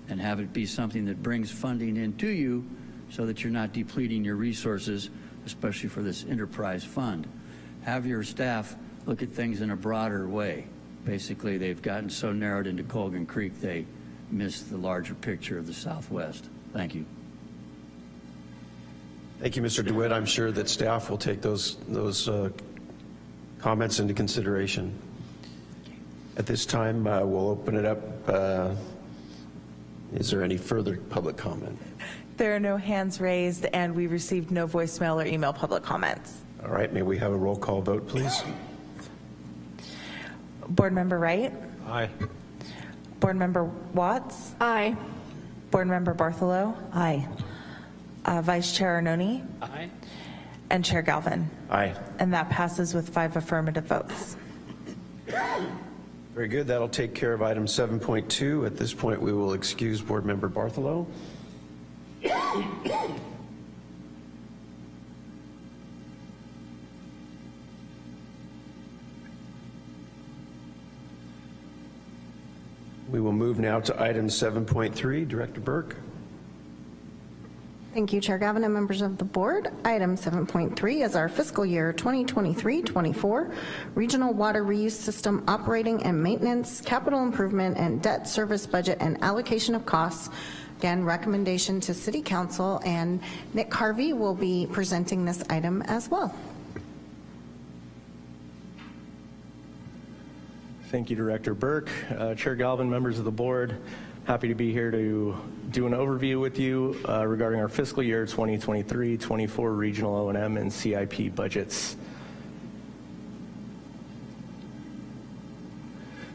and have it be something that brings funding into you so that you're not depleting your resources, especially for this enterprise fund. Have your staff look at things in a broader way. Basically, they've gotten so narrowed into Colgan Creek, they miss the larger picture of the Southwest. Thank you. Thank you, Mr. DeWitt. I'm sure that staff will take those, those uh, comments into consideration. At this time, uh, we'll open it up. uh, Is there any further public comment? There are no hands raised, and we received no voicemail or email public comments. All right, may we have a roll call vote, please? Board Member Wright, Aye. Board Member Watts? Aye. Board Member Bartholow? Aye. Uh, Vice Chair Arnone? Aye. And Chair Galvin? Aye. And that passes with five affirmative votes. Very good. That'll take care of item 7.2. At this point, we will excuse Board Member Bartholow. We will move now to item 7.3. Director Burke. Thank you, Chair Galvin and members of the board. Item 7.3 is our fiscal year 2023-24 Regional Water Reuse System Operating and Maintenance, Capital Improvement, and Debt Service Budget and Allocation of Costs. Again, recommendation to City Council, and Nick Harvey will be presenting this item as well. Thank you, Director Burke. Uh, Chair Galvin, members of the board, happy to be here to do an overview with you uh, regarding our fiscal year 2023-24 regional O&M and CIP budgets.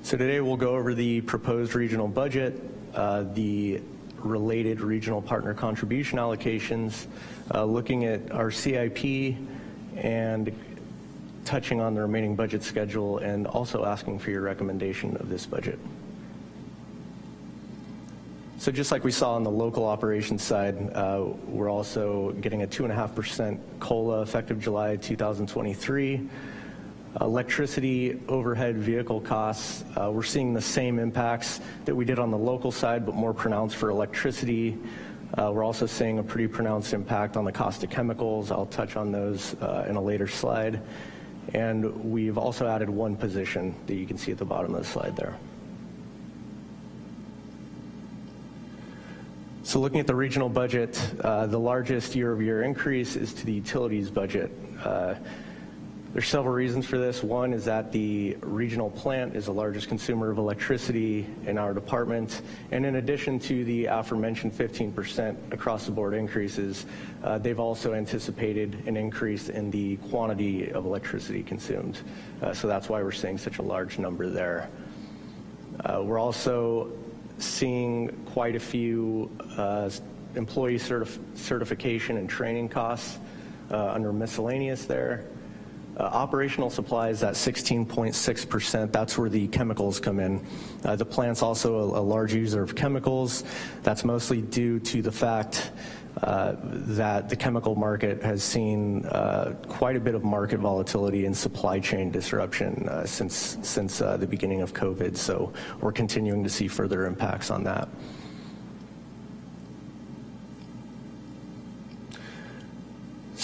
So today we'll go over the proposed regional budget, uh, the related regional partner contribution allocations, uh, looking at our CIP and touching on the remaining budget schedule and also asking for your recommendation of this budget. So just like we saw on the local operations side, uh, we're also getting a 2.5% COLA effective July 2023. Electricity overhead vehicle costs, uh, we're seeing the same impacts that we did on the local side, but more pronounced for electricity. Uh, we're also seeing a pretty pronounced impact on the cost of chemicals. I'll touch on those uh, in a later slide. And we've also added one position that you can see at the bottom of the slide there. So looking at the regional budget, uh, the largest year-over-year increase is to the utilities budget. There's several reasons for this. One is that the regional plant is the largest consumer of electricity in our department. And in addition to the aforementioned 15% across the board increases, uh, they've also anticipated an increase in the quantity of electricity consumed. Uh, so that's why we're seeing such a large number there. Uh, we're also seeing quite a few uh, employee certif certification and training costs uh, under miscellaneous there. Uh, operational supplies at 16.6%, that's where the chemicals come in. Uh, the plant's also a, a, large user of chemicals. That's mostly due to the fact uh, that the chemical market has seen uh, quite a bit of market volatility and supply chain disruption uh, since, since uh, the beginning of COVID. So we're continuing to see further impacts on that.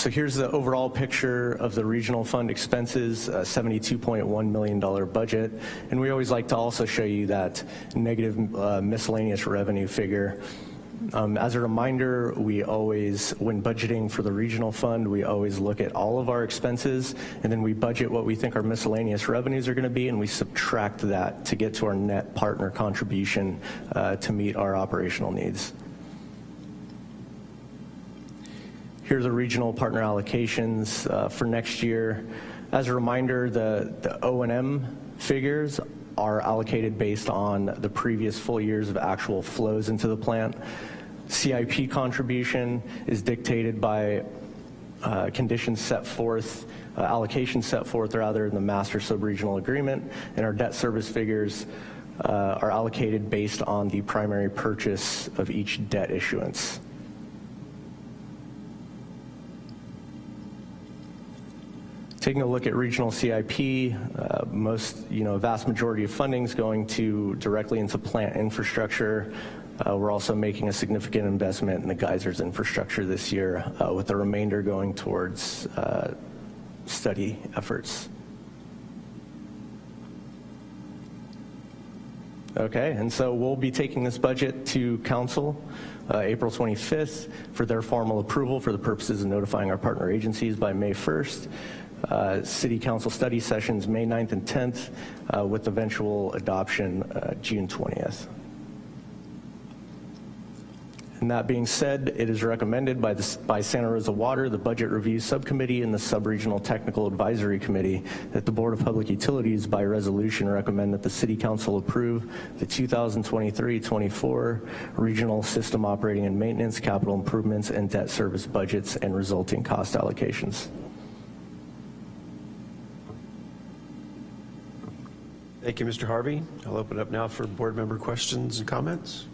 So here's the overall picture of the regional fund expenses, a $72.1 million budget. And we always like to also show you that negative uh, miscellaneous revenue figure. Um, as a reminder, we always, when budgeting for the regional fund, we always look at all of our expenses and then we budget what we think our miscellaneous revenues are going to be and we subtract that to get to our net partner contribution uh, to meet our operational needs. Here are the regional partner allocations uh, for next year. As a reminder, the, the O&M figures are allocated based on the previous full years of actual flows into the plant. CIP contribution is dictated by uh, conditions set forth, uh, allocations set forth rather in the master sub-regional agreement, and our debt service figures uh, are allocated based on the primary purchase of each debt issuance. Taking a look at regional CIP, uh, most, you know, vast majority of funding is going to directly into plant infrastructure. Uh, we're also making a significant investment in the geysers infrastructure this year, uh, with the remainder going towards uh, study efforts. Okay, and so we'll be taking this budget to council uh, April 25th for their formal approval for the purposes of notifying our partner agencies by May 1st. Uh, City Council study sessions May 9th and 10th uh, with eventual adoption uh, June 20th. And that being said, it is recommended by, the, by Santa Rosa Water, the Budget Review Subcommittee, and the Subregional Technical Advisory Committee that the Board of Public Utilities by resolution recommend that the City Council approve the 2023-24 Regional System Operating and Maintenance, Capital Improvements, and Debt Service budgets and resulting cost allocations. Thank you, Mr. Harvey. I'll open up now for board member questions and comments.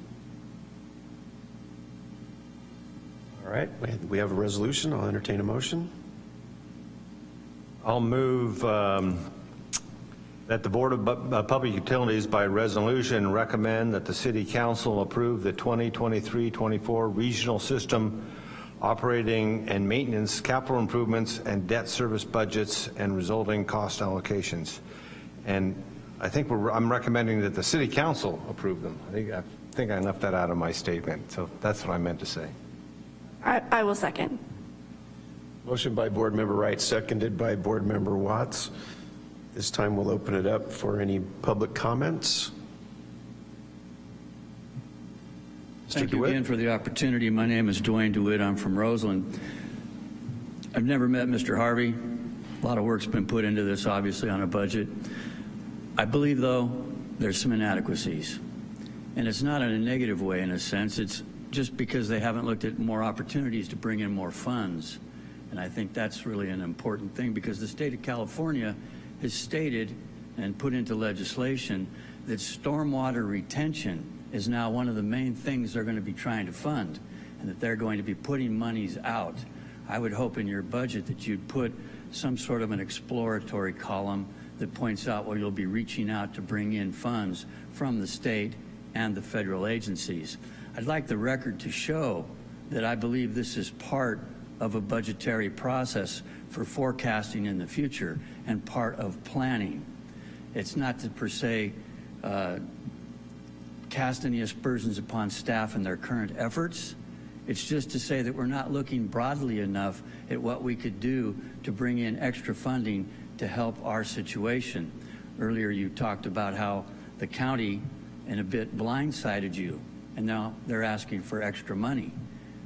All right, we- have a resolution. I'll entertain a motion. I'll move um, that the Board of uh, Public Utilities by resolution recommend that the City Council approve the 2023-24 Regional System Operating and Maintenance, Capital Improvements, and Debt Service budgets and resulting cost allocations. And I think we're, I'm recommending that the City Council approve them. I think I think I left that out of my statement, so that's what I meant to say. I, I will second. Motion by Board Member Wright, seconded by Board Member Watts. This time we'll open it up for any public comments. Mr. Thank you again for the opportunity. My name is Duane DeWitt. I'm from Roseland. I've never met Mr. Harvey. A lot of work's been put into this, obviously, on a budget. I believe, though, there's some inadequacies. And it's not in a negative way, in a sense. It's just because they haven't looked at more opportunities to bring in more funds. And I think that's really an important thing because the state of California has stated and put into legislation that stormwater retention is now one of the main things they're going to be trying to fund and that they're going to be putting monies out. I would hope in your budget that you'd put some sort of an exploratory column that points out where you'll be reaching out to bring in funds from the state and the federal agencies. I'd like the record to show that I believe this is part of a budgetary process for forecasting in the future and part of planning. It's not to per se uh, cast any aspersions upon staff and their current efforts. It's just to say that we're not looking broadly enough at what we could do to bring in extra funding to help our situation. Earlier you talked about how the county and a bit blindsided you, and now they're asking for extra money.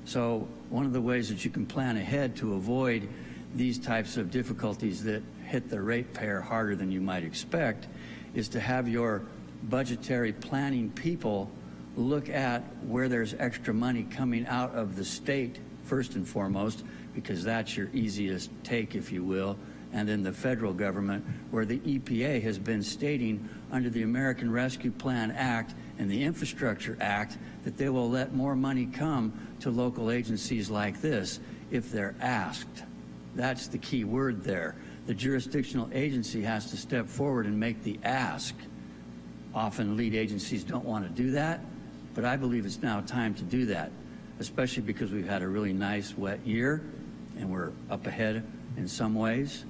So one of the ways that you can plan ahead to avoid these types of difficulties that hit the ratepayer harder than you might expect is to have your budgetary planning people look at where there's extra money coming out of the state first and foremost because that's your easiest take if you will and then the federal government where the EPA has been stating under the American Rescue Plan Act and the Infrastructure Act that they will let more money come to local agencies like this if they're asked. That's the key word there. The jurisdictional agency has to step forward and make the ask. Often lead agencies don't want to do that, but I believe it's now time to do that, especially because we've had a really nice wet year and we're up ahead in some ways.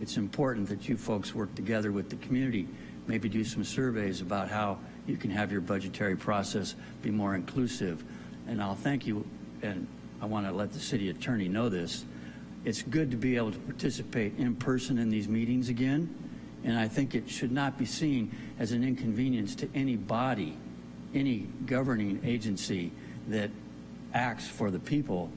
It's important that you folks work together with the community, maybe do some surveys about how you can have your budgetary process be more inclusive. And I'll thank you, and I want to let the city attorney know this. It's good to be able to participate in person in these meetings again, and I think it should not be seen as an inconvenience to any body, any governing agency that acts for the people,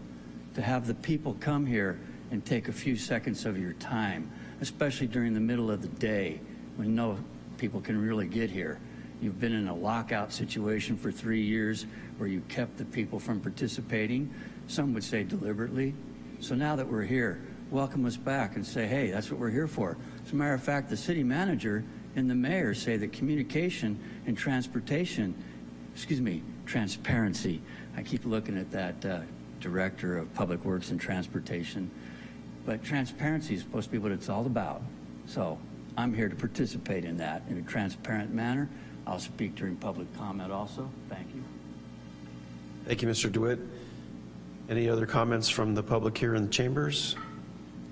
to have the people come here and take a few seconds of your time, especially during the middle of the day when no people can really get here. You've been in a lockout situation for three years where you kept the people from participating, some would say deliberately. So now that we're here, welcome us back and say, hey, that's what we're here for. As a matter of fact, the city manager and the mayor say that communication and transportation, excuse me, transparency. I keep looking at that uh, director of public works and transportation. But transparency is supposed to be what it's all about. So I'm here to participate in that in a transparent manner. I'll speak during public comment also. Thank you. Thank you, Mr. DeWitt. Any other comments from the public here in the chambers?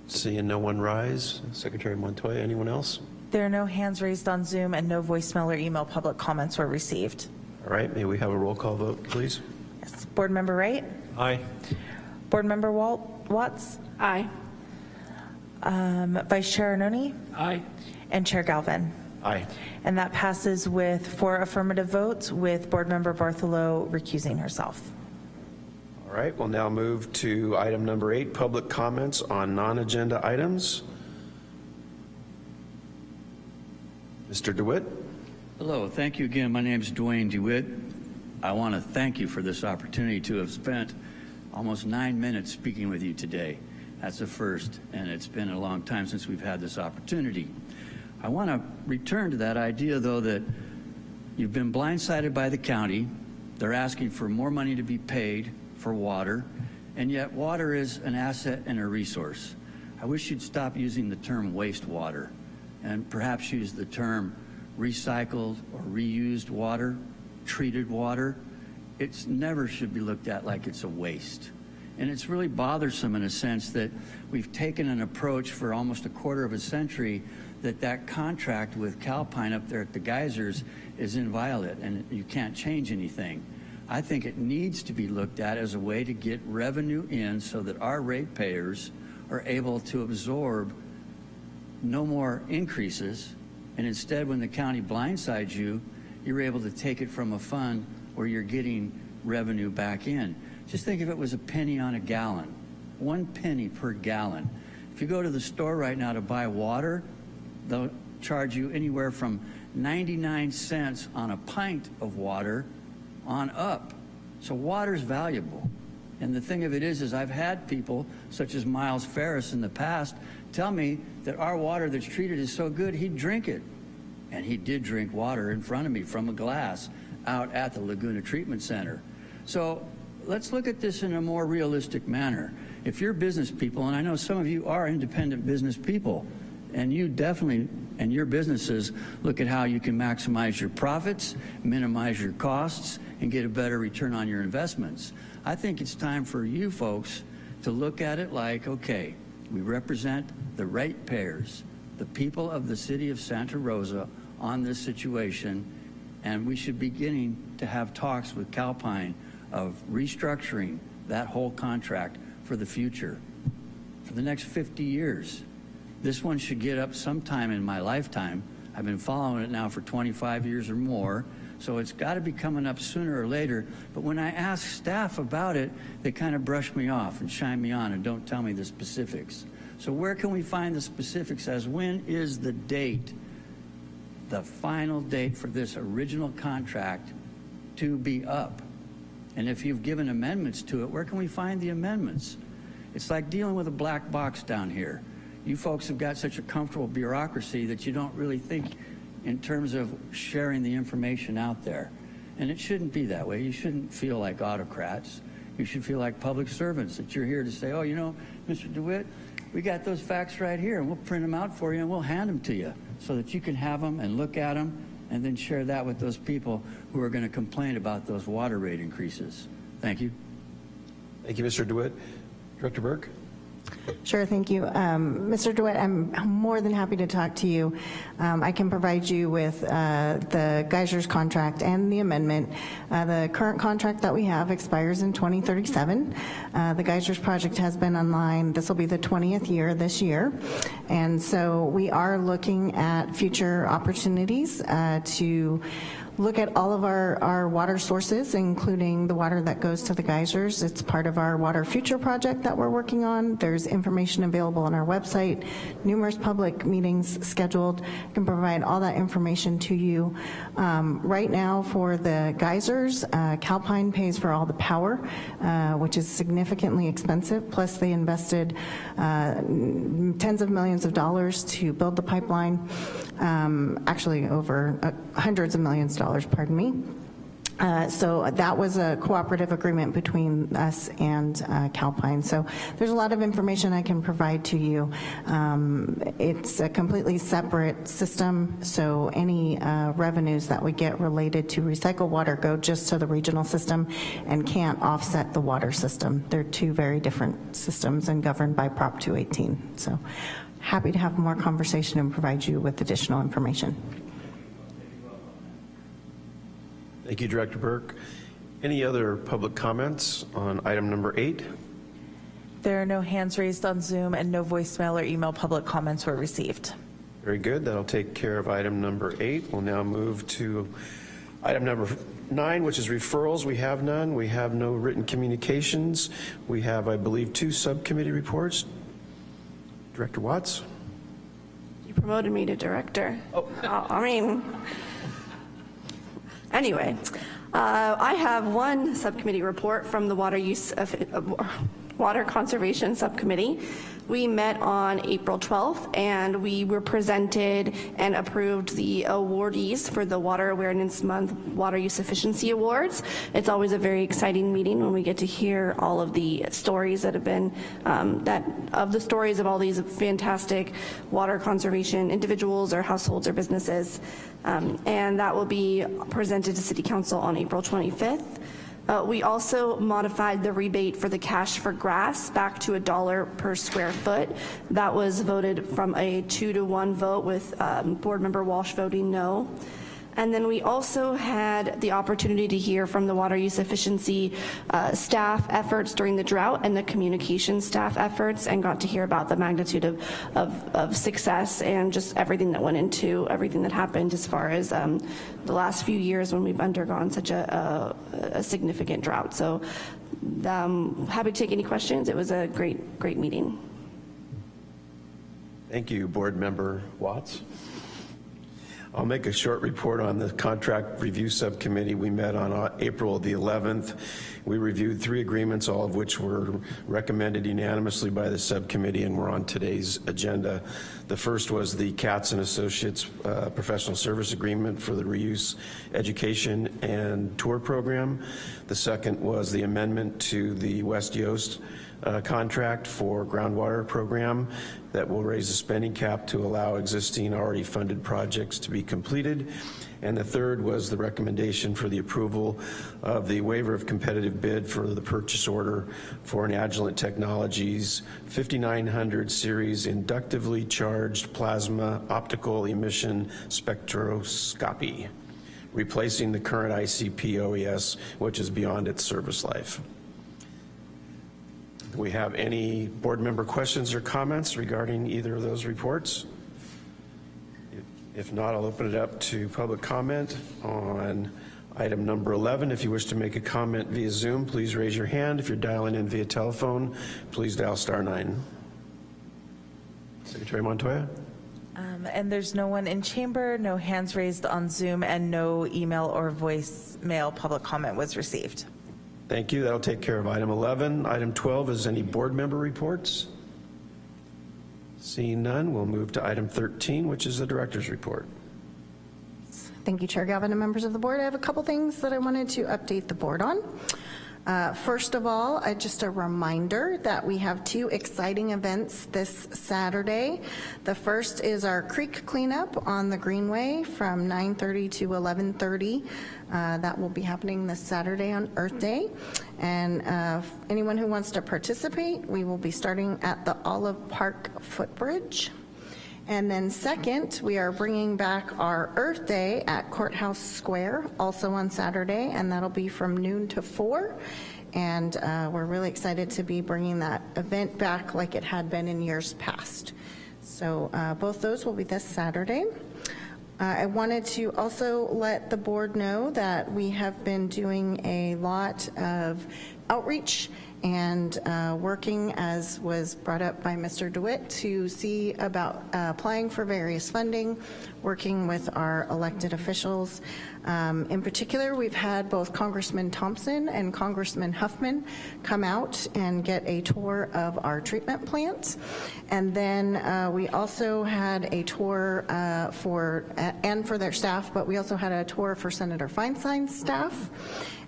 Seeing no one rise. Secretary Montoya, anyone else? There are no hands raised on Zoom and no voicemail or email public comments were received. All right, may we have a roll call vote, please? Yes. Board Member Wright? Aye. Board Member Walt, Watts? Aye. Um, Vice Chair Arnone? Aye. And Chair Galvin? Aye. And that passes with four affirmative votes, with Board Member Bartholow recusing herself. All right, we'll now move to item number eight, public comments on non-agenda items. Mr. DeWitt? Hello, thank you again. My name is Duane DeWitt. I want to thank you for this opportunity to have spent almost nine minutes speaking with you today. That's a first, and it's been a long time since we've had this opportunity. I want to return to that idea, though, that you've been blindsided by the county. They're asking for more money to be paid for water, and yet water is an asset and a resource. I wish you'd stop using the term wastewater and perhaps use the term recycled or reused water, treated water. It's never should be looked at like it's a waste. And it's really bothersome in a sense that we've taken an approach for almost a quarter of a century that that contract with Calpine up there at the geysers is inviolate and you can't change anything. I think it needs to be looked at as a way to get revenue in so that our ratepayers are able to absorb no more increases, and instead, when the county blindsides you, you're able to take it from a fund where you're getting revenue back in. Just think if it was a penny on a gallon, one penny per gallon. If you go to the store right now to buy water, they'll charge you anywhere from 99 cents on a pint of water on up. So water's valuable. And the thing of it is, is I've had people, such as Miles Ferris in the past, tell me that our water that's treated is so good, he'd drink it. And he did drink water in front of me from a glass out at the Laguna Treatment Center. So let's look at this in a more realistic manner. If you're business people, and I know some of you are independent business people, and you definitely, and your businesses, look at how you can maximize your profits, minimize your costs, and get a better return on your investments. I think it's time for you folks to look at it like, okay, we represent the ratepayers, the people of the city of Santa Rosa on this situation, and we should be beginning to have talks with Calpine of restructuring that whole contract for the future, for the next 50 years. This one should get up sometime in my lifetime. I've been following it now for 25 years or more, so it's got to be coming up sooner or later. But when I ask staff about it, they kind of brush me off and shine me on and don't tell me the specifics. So where can we find the specifics as when is the date, the final date for this original contract to be up? And if you've given amendments to it, where can we find the amendments? It's like dealing with a black box down here. You folks have got such a comfortable bureaucracy that you don't really think in terms of sharing the information out there. And it shouldn't be that way. You shouldn't feel like autocrats. You should feel like public servants that you're here to say, oh, you know, Mr. DeWitt, we got those facts right here, and we'll print them out for you and we'll hand them to you so that you can have them and look at them and then share that with those people who are going to complain about those water rate increases. Thank you. Thank you, Mr. DeWitt. Director Burke? Sure, thank you. Um, Mr. DeWitt, I'm more than happy to talk to you. Um, I can provide you with uh, the Geysers contract and the amendment. Uh, the current contract that we have expires in 2037. Uh, the Geysers project has been online. This will be the 20th year this year. And so we are looking at future opportunities uh, to look at all of our, our water sources, including the water that goes to the geysers. It's part of our Water Future project that we're working on. There's information available on our website, numerous public meetings scheduled. I can provide all that information to you. Um, right now for the geysers, uh, Calpine pays for all the power, uh, which is significantly expensive, plus they invested uh, tens of millions of dollars to build the pipeline, um, actually over uh, hundreds of millions of dollars, pardon me. Uh, so that was a cooperative agreement between us and uh, Calpine. So there's a lot of information I can provide to you. Um, it's a completely separate system, so any uh, revenues that we get related to recycled water go just to the regional system and can't offset the water system. They're two very different systems and governed by Prop 218. So happy to have more conversation and provide you with additional information. Thank you, Director Burke. Any other public comments on item number eight? There are no hands raised on Zoom and no voicemail or email public comments were received. Very good. That'll take care of item number eight. We'll now move to Item number nine, which is referrals, we have none. We have no written communications. We have, I believe, two subcommittee reports. Director Watts? You promoted me to director. Oh. I mean, anyway, uh, I have one subcommittee report from the Water Use, of- uh, Water Conservation Subcommittee. We met on April 12th, and we were presented and approved the awardees for the Water Awareness Month Water Use Efficiency Awards. It's always a very exciting meeting when we get to hear all of the stories that have been, um, that, of the stories of all these fantastic water conservation individuals or households or businesses. Um, And that will be presented to City Council on April 25th. Uh, We also modified the rebate for the cash for grass back to a dollar per square foot. That was voted from a two to one vote with um, Board Member Walsh voting no. And then we also had the opportunity to hear from the water use efficiency uh, staff efforts during the drought and the communication staff efforts and got to hear about the magnitude of, of, of success and just everything that went into everything that happened as far as um, the last few years when we've undergone such a, a, a significant drought. So um, happy to take any questions. It was a great, great meeting. Thank you, Board Member Watts. I'll make a short report on the Contract Review Subcommittee. We met on uh, April the 11th. We reviewed three agreements, all of which were recommended unanimously by the subcommittee and were on today's agenda. The first was the Katz and Associates uh, Professional Service Agreement for the Reuse Education and Tour Program. The second was the amendment to the West Yost uh, contract for groundwater program that will raise the spending cap to allow existing already funded projects to be completed. And the third was the recommendation for the approval of the waiver of competitive bid for the purchase order for an Agilent Technologies 5900 series inductively charged plasma optical emission spectroscopy, replacing the current ICP OES, which is beyond its service life. Do we have any board member questions or comments regarding either of those reports? If not, I'll open it up to public comment on item number 11. If you wish to make a comment via Zoom, please raise your hand. If you're dialing in via telephone, please dial star nine. Secretary Montoya? Um, And there's no one in chamber, no hands raised on Zoom, and no email or voicemail public comment was received. Thank you. That'll take care of item 11. Item 12 is any board member reports? Seeing none, we'll move to item 13, which is the director's report. Thank you, Chair Galvin and members of the board. I have a couple things that I wanted to update the board on. Uh, First of all, uh, just a reminder that we have two exciting events this Saturday. The first is our creek cleanup on the Greenway from 9:30 to 11:30. Uh, That will be happening this Saturday on Earth Day. And uh, anyone who wants to participate, we will be starting at the Olive Park footbridge. And then second, we are bringing back our Earth Day at Courthouse Square, also on Saturday, and that'll be from noon to four. And uh, we're really excited to be bringing that event back like it had been in years past. So uh, both those will be this Saturday. Uh, I wanted to also let the board know that we have been doing a lot of outreach and uh, working, as was brought up by Mr. DeWitt, to see about uh, applying for various funding, working with our elected officials. Um, In particular, we've had both Congressman Thompson and Congressman Huffman come out and get a tour of our treatment plants. And then uh, we also had a tour uh, for, and for their staff, but we also had a tour for Senator Feinstein's staff.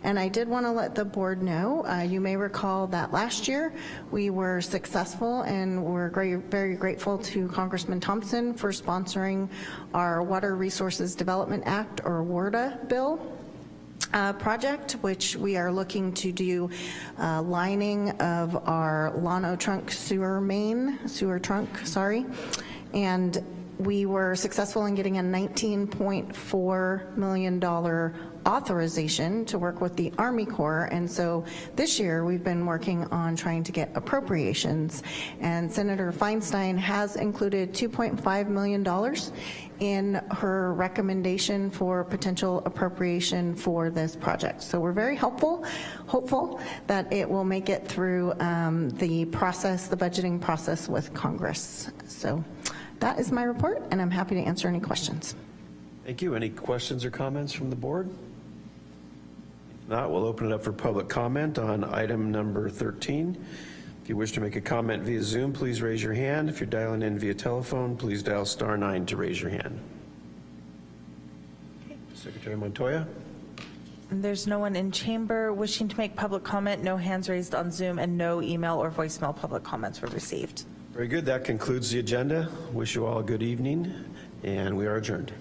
And I did want to let the board know, uh, you may recall that last year, we were successful and we're great, very grateful to Congressman Thompson for sponsoring our Water Resources Development Act, or WRDA, bill uh, project, which we are looking to do uh, lining of our Llano Trunk sewer main, sewer trunk, sorry. And We were successful in getting a $19.4 million authorization to work with the Army Corps, and so this year, we've been working on trying to get appropriations, and Senator Feinstein has included $2.5 million in her recommendation for potential appropriation for this project. So we're very helpful, hopeful that it will make it through um, the process, the budgeting process with Congress. So that is my report, and I'm happy to answer any questions. Thank you. Any questions or comments from the board? If not, we'll open it up for public comment on item number 13. If you wish to make a comment via Zoom, please raise your hand. If you're dialing in via telephone, please dial star nine to raise your hand. Secretary Montoya? There's no one in chamber wishing to make public comment, no hands raised on Zoom, and no email or voicemail public comments were received. Very good. That concludes the agenda. Wish you all a good evening, and we are adjourned.